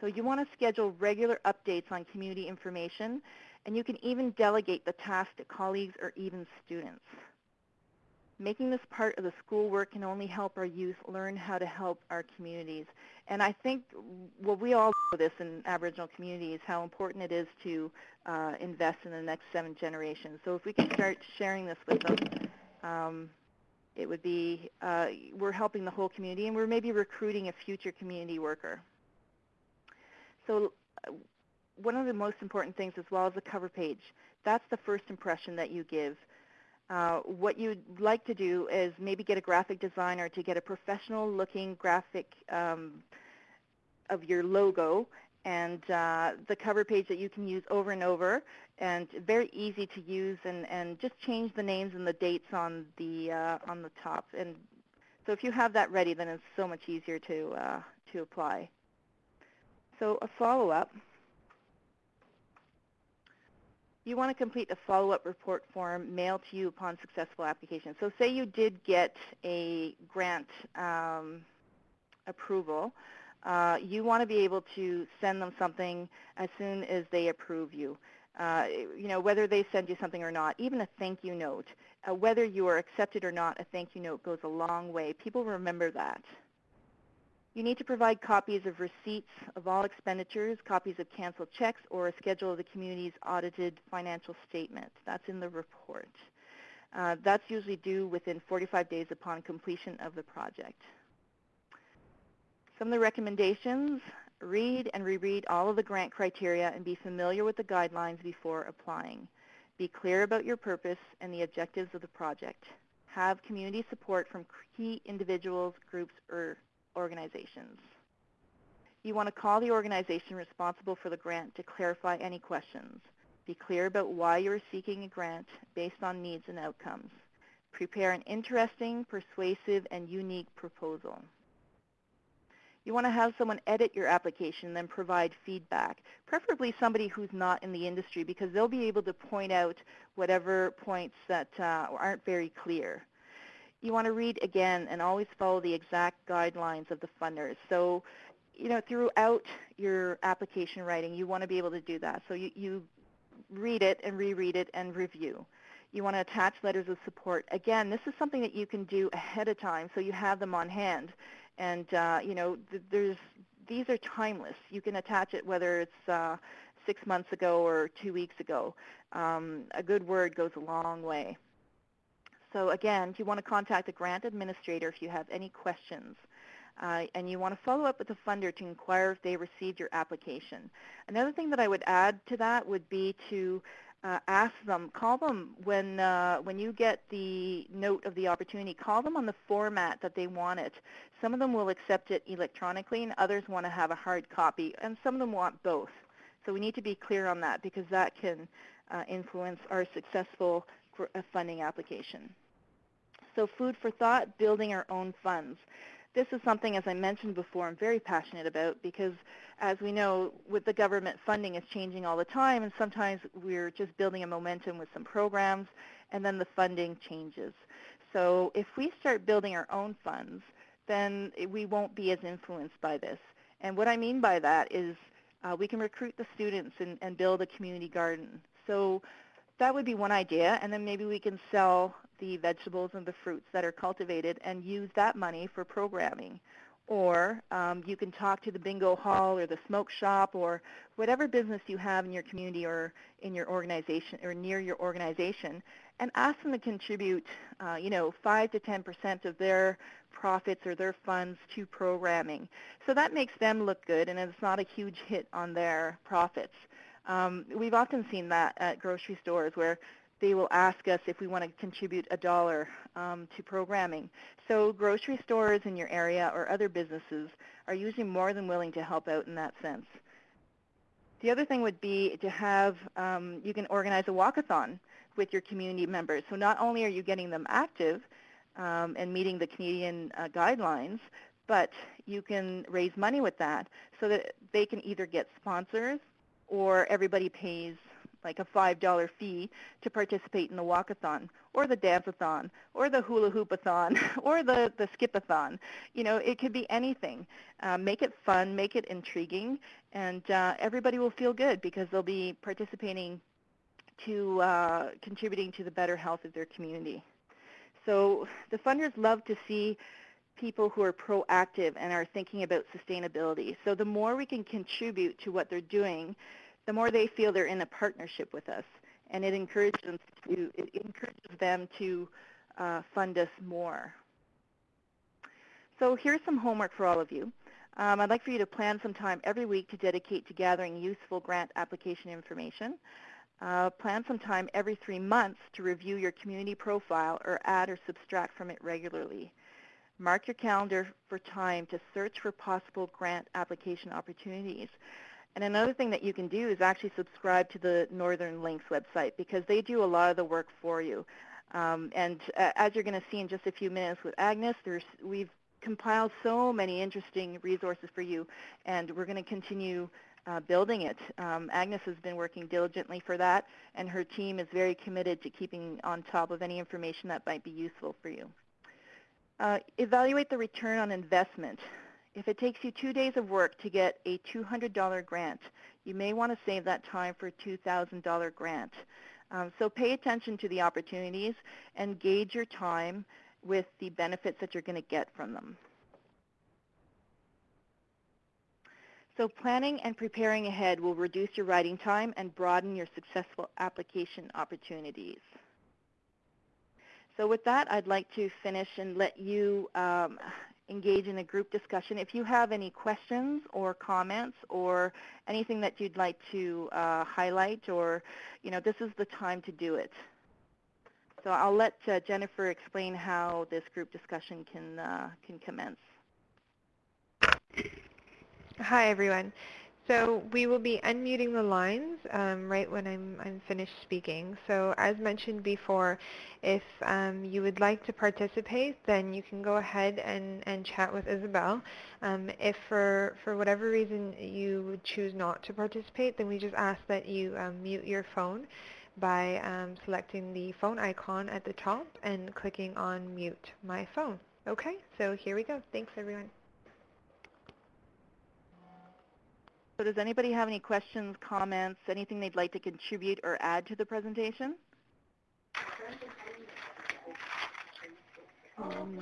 So you want to schedule regular updates on community information, and you can even delegate the task to colleagues or even students. Making this part of the schoolwork can only help our youth learn how to help our communities. And I think, well, we all know this in Aboriginal communities, how important it is to uh, invest in the next seven generations. So if we can start sharing this with them, um, it would be, uh, we're helping the whole community, and we're maybe recruiting a future community worker. So uh, one of the most important things as well is the cover page. That's the first impression that you give. Uh, what you'd like to do is maybe get a graphic designer to get a professional looking graphic um, of your logo and uh, the cover page that you can use over and over and very easy to use and, and just change the names and the dates on the, uh, on the top. And so if you have that ready, then it's so much easier to, uh, to apply. So a follow-up, you want to complete a follow-up report form mailed to you upon successful application. So say you did get a grant um, approval. Uh, you want to be able to send them something as soon as they approve you. Uh, you know, whether they send you something or not, even a thank you note. Uh, whether you are accepted or not, a thank you note goes a long way. People remember that. You need to provide copies of receipts of all expenditures, copies of canceled checks, or a schedule of the community's audited financial statement. That's in the report. Uh, that's usually due within 45 days upon completion of the project. Some of the recommendations, read and reread all of the grant criteria and be familiar with the guidelines before applying. Be clear about your purpose and the objectives of the project. Have community support from key individuals, groups, or organizations. You want to call the organization responsible for the grant to clarify any questions. Be clear about why you are seeking a grant based on needs and outcomes. Prepare an interesting, persuasive, and unique proposal. You want to have someone edit your application and then provide feedback, preferably somebody who's not in the industry because they'll be able to point out whatever points that uh, aren't very clear you want to read again and always follow the exact guidelines of the funders. So, you know, throughout your application writing, you want to be able to do that. So you, you read it and reread it and review. You want to attach letters of support. Again, this is something that you can do ahead of time so you have them on hand. And, uh, you know, th there's these are timeless. You can attach it whether it's uh, six months ago or two weeks ago. Um, a good word goes a long way. So again, you want to contact a grant administrator if you have any questions, uh, and you want to follow up with the funder to inquire if they received your application. Another thing that I would add to that would be to uh, ask them, call them when uh, when you get the note of the opportunity, call them on the format that they want it. Some of them will accept it electronically and others want to have a hard copy and some of them want both. So we need to be clear on that because that can uh, influence our successful funding application. So food for thought, building our own funds this is something, as I mentioned before, I'm very passionate about because, as we know, with the government funding is changing all the time, and sometimes we're just building a momentum with some programs, and then the funding changes. So if we start building our own funds, then we won't be as influenced by this. And what I mean by that is uh, we can recruit the students and, and build a community garden. So that would be one idea, and then maybe we can sell the vegetables and the fruits that are cultivated and use that money for programming. Or um, you can talk to the bingo hall or the smoke shop or whatever business you have in your community or in your organization or near your organization and ask them to contribute, uh, you know, 5 to 10% of their profits or their funds to programming. So that makes them look good and it's not a huge hit on their profits. Um, we've often seen that at grocery stores where they will ask us if we want to contribute a dollar um, to programming. So grocery stores in your area or other businesses are usually more than willing to help out in that sense. The other thing would be to have, um, you can organize a walkathon with your community members. So not only are you getting them active um, and meeting the Canadian uh, guidelines, but you can raise money with that so that they can either get sponsors or everybody pays like a $5 fee to participate in the walkathon or the dance-a-thon or the hula hoop-a-thon or the, the skip-a-thon. You know, it could be anything. Uh, make it fun, make it intriguing, and uh, everybody will feel good because they'll be participating to uh, contributing to the better health of their community. So the funders love to see people who are proactive and are thinking about sustainability. So the more we can contribute to what they're doing, the more they feel they're in a partnership with us, and it encourages them to, it encourages them to uh, fund us more. So here's some homework for all of you. Um, I'd like for you to plan some time every week to dedicate to gathering useful grant application information. Uh, plan some time every three months to review your community profile or add or subtract from it regularly. Mark your calendar for time to search for possible grant application opportunities. And another thing that you can do is actually subscribe to the Northern Links website because they do a lot of the work for you. Um, and uh, as you're going to see in just a few minutes with Agnes, we've compiled so many interesting resources for you, and we're going to continue uh, building it. Um, Agnes has been working diligently for that, and her team is very committed to keeping on top of any information that might be useful for you. Uh, evaluate the return on investment. If it takes you two days of work to get a $200 grant, you may want to save that time for a $2,000 grant. Um, so pay attention to the opportunities and gauge your time with the benefits that you're going to get from them. So planning and preparing ahead will reduce your writing time and broaden your successful application opportunities. So with that, I'd like to finish and let you um, engage in a group discussion. If you have any questions or comments or anything that you'd like to uh, highlight or, you know, this is the time to do it. So I'll let uh, Jennifer explain how this group discussion can, uh, can commence. Hi, everyone. So we will be unmuting the lines um, right when I'm, I'm finished speaking. So as mentioned before, if um, you would like to participate, then you can go ahead and, and chat with Isabel. Um, if for, for whatever reason you would choose not to participate, then we just ask that you um, mute your phone by um, selecting the phone icon at the top and clicking on mute my phone. Okay, so here we go. Thanks, everyone. So does anybody have any questions, comments, anything they'd like to contribute or add to the presentation? Um,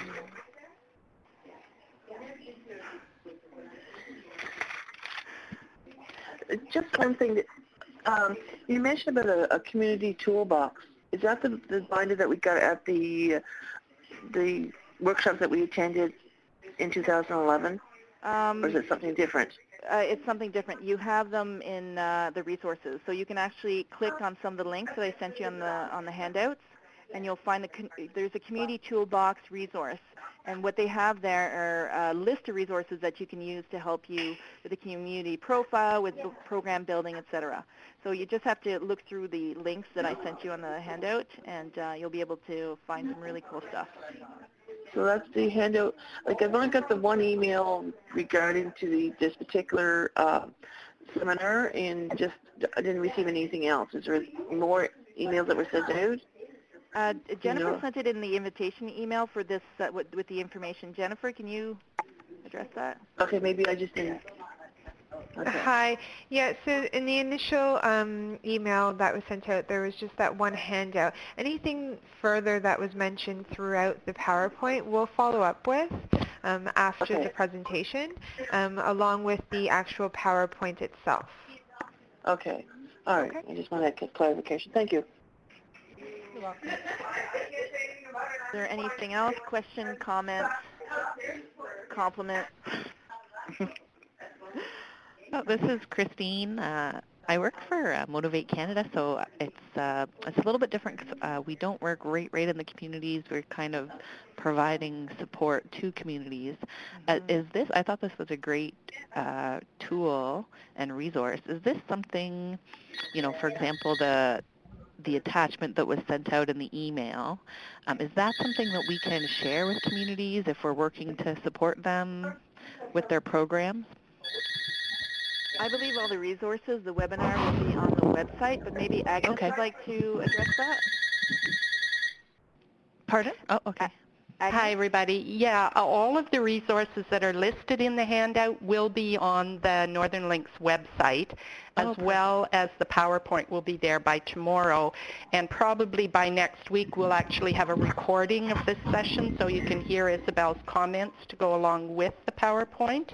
just one thing that um, you mentioned about a, a community toolbox. Is that the, the binder that we got at the the workshop that we attended in 2011, Um, or is it something different? Uh, it's something different. You have them in uh, the resources, so you can actually click on some of the links that I sent you on the on the handouts, and you'll find the there's a community toolbox resource, and what they have there are a list of resources that you can use to help you with the community profile, with program building, etc. So you just have to look through the links that I sent you on the handout, and uh, you'll be able to find some really cool stuff. So that's the handout. Like I've only got the one email regarding to the this particular uh, seminar, and just I didn't receive anything else. Is there more emails that were sent out? Uh, Jennifer know- sent it in the invitation email for this uh, with, with the information. Jennifer, can you address that? Okay, maybe I just didn't. Okay. Hi. Yeah, so in the initial um, email that was sent out, there was just that one handout. Anything further that was mentioned throughout the PowerPoint, we'll follow up with um, after Okay. the presentation, um, along with the actual PowerPoint itself. Okay. All right. Okay. I just wanted to clarification. Thank you. You're welcome. Is there anything else? Question, comment, compliment? Oh, this is Christine. Uh, I work for uh, Motivate Canada, so it's uh, it's a little bit different 'cause, uh, we don't work right right in the communities. We're kind of providing support to communities. Uh, Mhm. is this? I thought this was a great uh, tool and resource. Is this something, you know, for example, the the attachment that was sent out in the email, um, is that something that we can share with communities if we're working to support them with their programs? I believe all the resources, the webinar will be on the website, but maybe Agnes Okay. would like to address that. Pardon? Oh, okay. Agnes? Hi, everybody. Yeah, all of the resources that are listed in the handout will be on the Northern Links website, as perfect. well as the PowerPoint will be there by tomorrow. And probably by next week, we'll actually have a recording of this session so you can hear Isabel's comments to go along with the PowerPoint.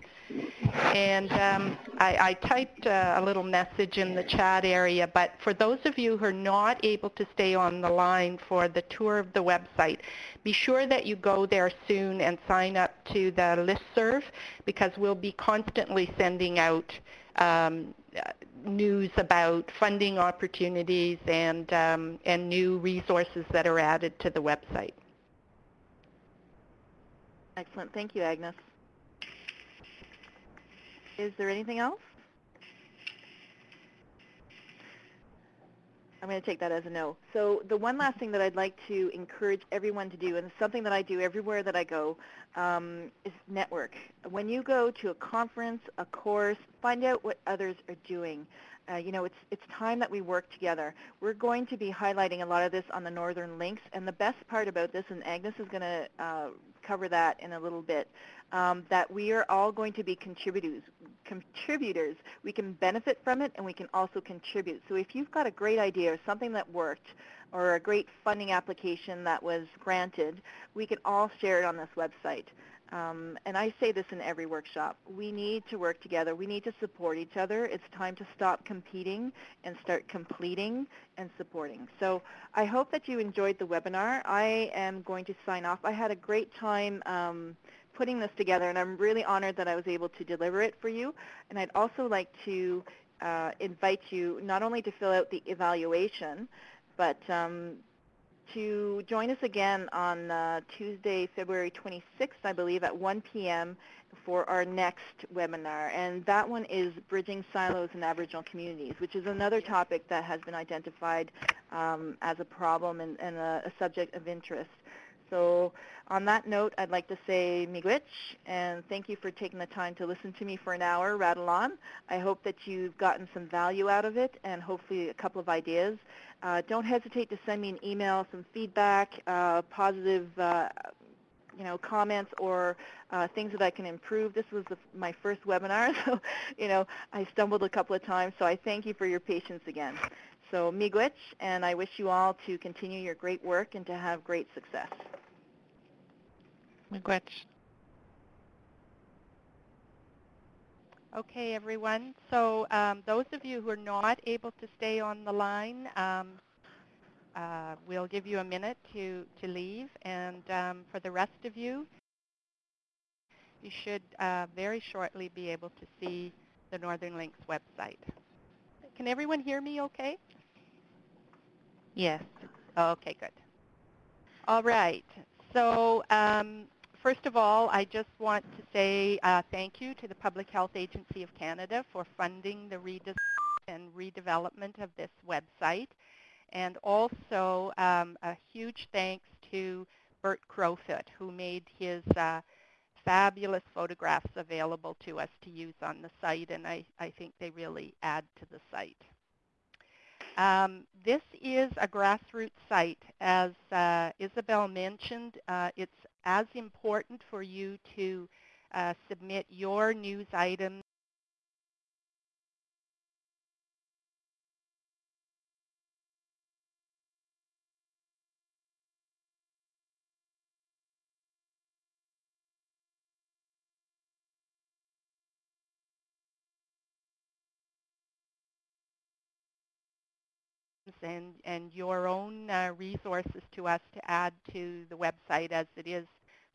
And um, I, I typed uh, a little message in the chat area, but for those of you who are not able to stay on the line for the tour of the website, be sure that you go there soon and sign up to the listserv because we'll be constantly sending out um, news about funding opportunities and, um, and new resources that are added to the website. Excellent. Thank you, Agnes. Is there anything else? I'm going to take that as a no. So the one last thing that I'd like to encourage everyone to do, and it's something that I do everywhere that I go, um, is network. When you go to a conference, a course, find out what others are doing. Uh, you know, it's it's time that we work together. We're going to be highlighting a lot of this on the Northern Links, and the best part about this, and Agnes is going to uh, cover that in a little bit, um, that we are all going to be contributors. Contributors. We can benefit from it, and we can also contribute. So if you've got a great idea or something that worked, or a great funding application that was granted, we can all share it on this website. Um, and I say this in every workshop. We need to work together. We need to support each other. It's time to stop competing and start completing and supporting. So I hope that you enjoyed the webinar. I am going to sign off. I had a great time um, putting this together, and I'm really honored that I was able to deliver it for you. And I'd also like to uh, invite you not only to fill out the evaluation, but um, to join us again on uh, Tuesday, February 26th, I believe, at 1 p.m. for our next webinar. And that one is Bridging Silos in Aboriginal Communities, which is another topic that has been identified um, as a problem and, and a, a subject of interest. So on that note, I'd like to say miigwech, and thank you for taking the time to listen to me for an hour, rattle on. I hope that you've gotten some value out of it and hopefully a couple of ideas. Uh, don't hesitate to send me an email, some feedback, uh, positive uh, you know, comments or uh, things that I can improve. This was the, my first webinar, so you know, I stumbled a couple of times, so I thank you for your patience again. So miigwech, and I wish you all to continue your great work and to have great success. Miigwech. Okay, everyone. So um, those of you who are not able to stay on the line, um, uh, we'll give you a minute to, to leave. And um, for the rest of you, you should uh, very shortly be able to see the Northern Links website. Can everyone hear me okay? Yes. Okay, good. All right. So um, first of all, I just want to say uh, thank you to the Public Health Agency of Canada for funding the redesign and redevelopment of this website. And also um, a huge thanks to Bert Crowfoot, who made his uh, fabulous photographs available to us to use on the site, and I, I think they really add to the site. Um, this is a grassroots site. As uh, Isabel mentioned, uh, it's as important for you to uh, submit your news items and, and your own uh, resources to us to add to the website as it is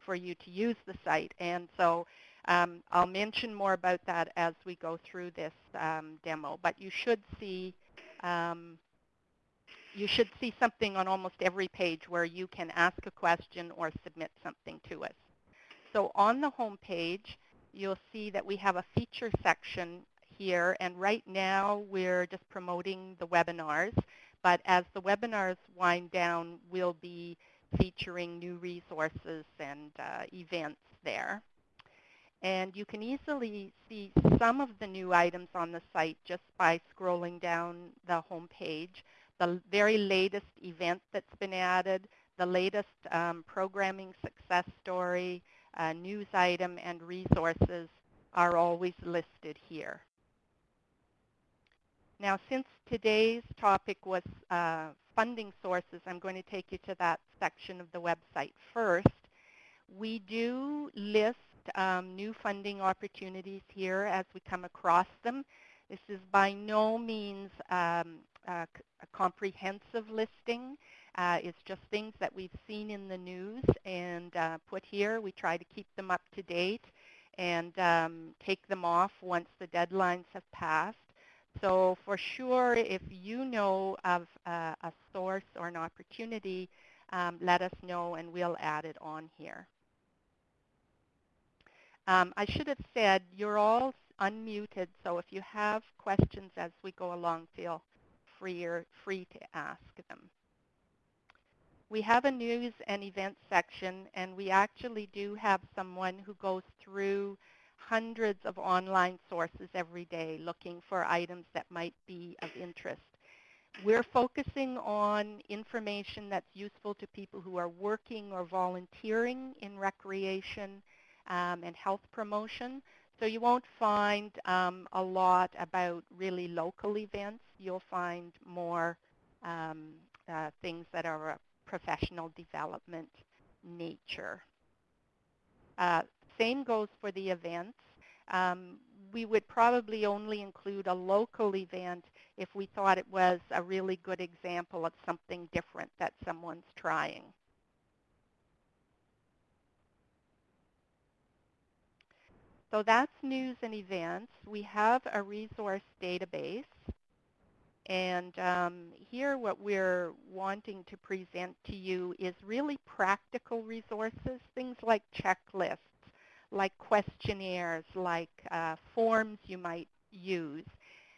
for you to use the site. And so um, I'll mention more about that as we go through this um, demo. But you should see um, you should see something on almost every page where you can ask a question or submit something to us. So on the home page, you'll see that we have a feature section here, and right now we're just promoting the webinars. But as the webinars wind down, we'll be featuring new resources and uh, events there. And you can easily see some of the new items on the site just by scrolling down the home page. The very latest event that's been added, the latest um, programming success story, uh, news item, and resources are always listed here. Now, since today's topic was uh, funding sources, I'm going to take you to that section of the website first. We do list um, new funding opportunities here as we come across them. This is by no means um, a, a, comprehensive listing. Uh, it's just things that we've seen in the news and uh, put here. We try to keep them up to date and um, take them off once the deadlines have passed. So for sure, if you know of uh, a source or an opportunity, um, let us know and we'll add it on here. Um, I should have said you're all unmuted, so if you have questions as we go along, feel free, or, free to ask them. We have a news and events section, and we actually do have someone who goes through hundreds of online sources every day looking for items that might be of interest. We're focusing on information that's useful to people who are working or volunteering in recreation um, and health promotion. So you won't find um, a lot about really local events. You'll find more um, uh, things that are a professional development nature. Uh, same goes for the events. Um, we would probably only include a local event if we thought it was a really good example of something different that someone's trying. So that's news and events. We have a resource database. And um, here what we're wanting to present to you is really practical resources, things like checklists, like questionnaires, like uh, forms you might use.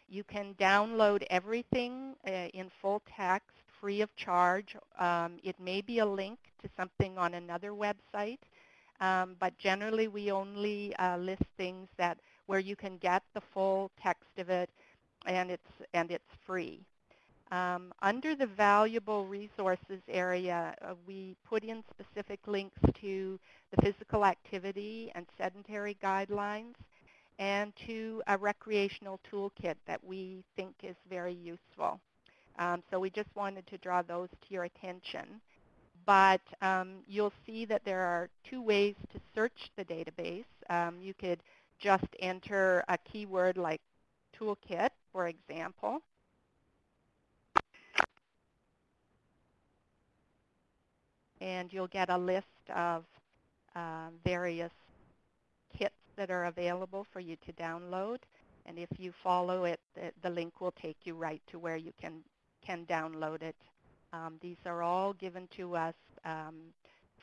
You can download everything uh, in full text, free of charge. Um, it may be a link to something on another website. Um, but generally we only uh, list things that where you can get the full text of it and it's, and it's free. Um, under the valuable resources area, uh, we put in specific links to the physical activity and sedentary guidelines and to a recreational toolkit that we think is very useful. Um, so we just wanted to draw those to your attention but um, you'll see that there are two ways to search the database. Um, you could just enter a keyword like toolkit, for example. And you'll get a list of uh, various kits that are available for you to download. And if you follow it, the, the link will take you right to where you can, can download it. Um, these are all given to us um,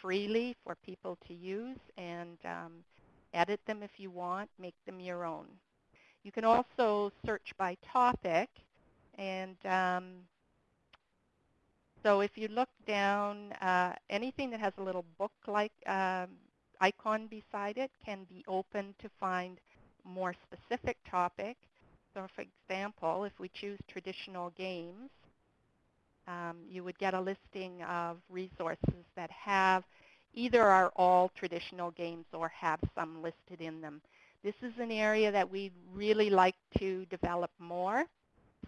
freely for people to use and um, edit them if you want, make them your own. You can also search by topic and um, so if you look down, uh, anything that has a little book-like um, icon beside it can be opened to find more specific topic. So for example, if we choose traditional games, um, you would get a listing of resources that have either are all traditional games or have some listed in them. This is an area that we'd really like to develop more.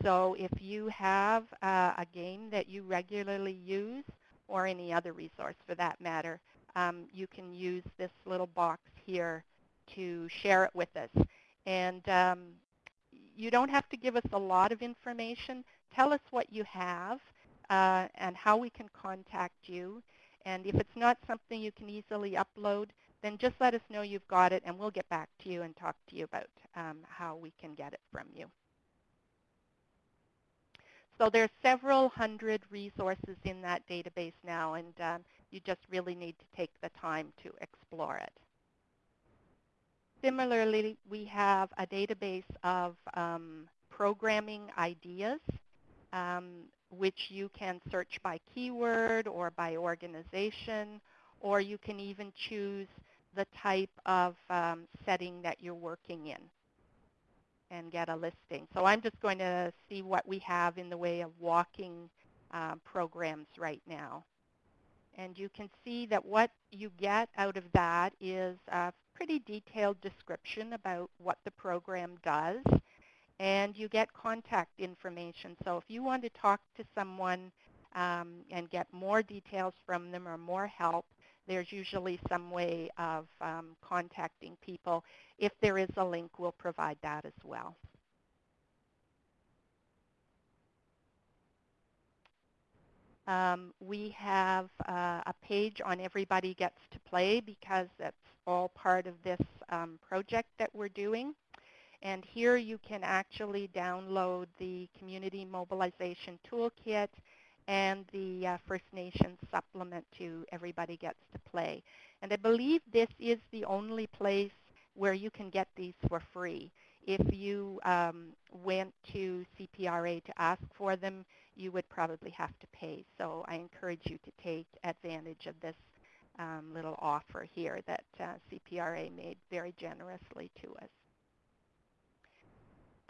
So if you have uh, a game that you regularly use, or any other resource for that matter, um, you can use this little box here to share it with us. And um, you don't have to give us a lot of information. Tell us what you have uh, and how we can contact you. And if it's not something you can easily upload, then just let us know you've got it, and we'll get back to you and talk to you about um, how we can get it from you. So there's several hundred resources in that database now, and um, you just really need to take the time to explore it. Similarly, we have a database of um, programming ideas, um, which you can search by keyword or by organization, or you can even choose the type of um, setting that you're working in and get a listing. So I'm just going to see what we have in the way of walking uh, programs right now. And you can see that what you get out of that is a pretty detailed description about what the program does. And you get contact information. So if you want to talk to someone um, and get more details from them or more help, there's usually some way of um, contacting people. If there is a link, we'll provide that as well. Um, we have uh, a page on Everybody Gets to Play because that's all part of this um, project that we're doing. And here you can actually download the Community Mobilization Toolkit and the uh, First Nations supplement to Everybody Gets to Play. And I believe this is the only place where you can get these for free. If you um, went to CPRA to ask for them, you would probably have to pay. So I encourage you to take advantage of this um, little offer here that uh, CPRA made very generously to us.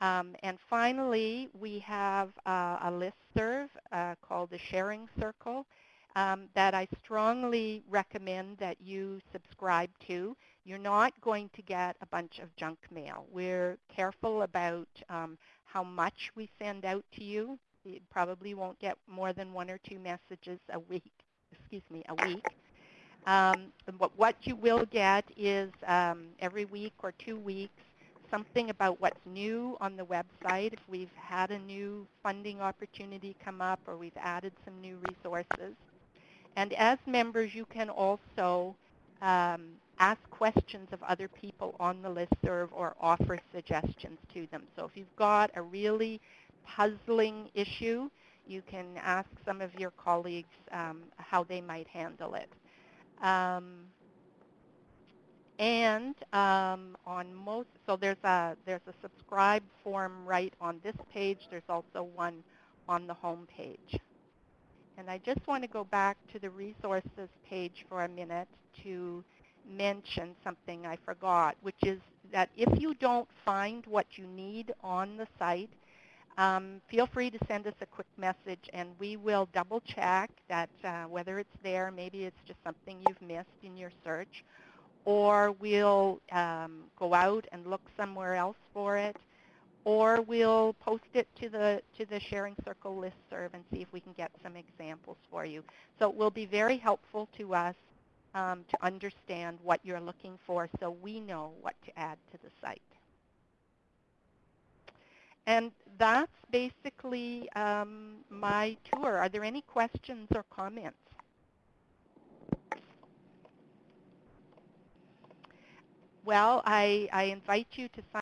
Um, and finally, we have uh, a list serve uh, called the Sharing Circle um, that I strongly recommend that you subscribe to. You're not going to get a bunch of junk mail. We're careful about um, how much we send out to you. You probably won't get more than one or two messages a week, excuse me, a week. Um, what you will get is um, every week or two weeks something about what's new on the website, if we've had a new funding opportunity come up or we've added some new resources. And as members, you can also um, ask questions of other people on the listserv or offer suggestions to them. So if you've got a really puzzling issue, you can ask some of your colleagues um, how they might handle it. Um, and um, on most, so there's a there's a subscribe form right on this page. There's also one on the home page. And I just want to go back to the resources page for a minute to mention something I forgot, which is that if you don't find what you need on the site, um, feel free to send us a quick message and we will double check that uh, whether it's there, maybe it's just something you've missed in your search, or we'll um, go out and look somewhere else for it, or we'll post it to the to the Sharing Circle listserv and see if we can get some examples for you. So it will be very helpful to us um, to understand what you're looking for so we know what to add to the site. And that's basically um, my tour. Are there any questions or comments? Well, I, I invite you to sign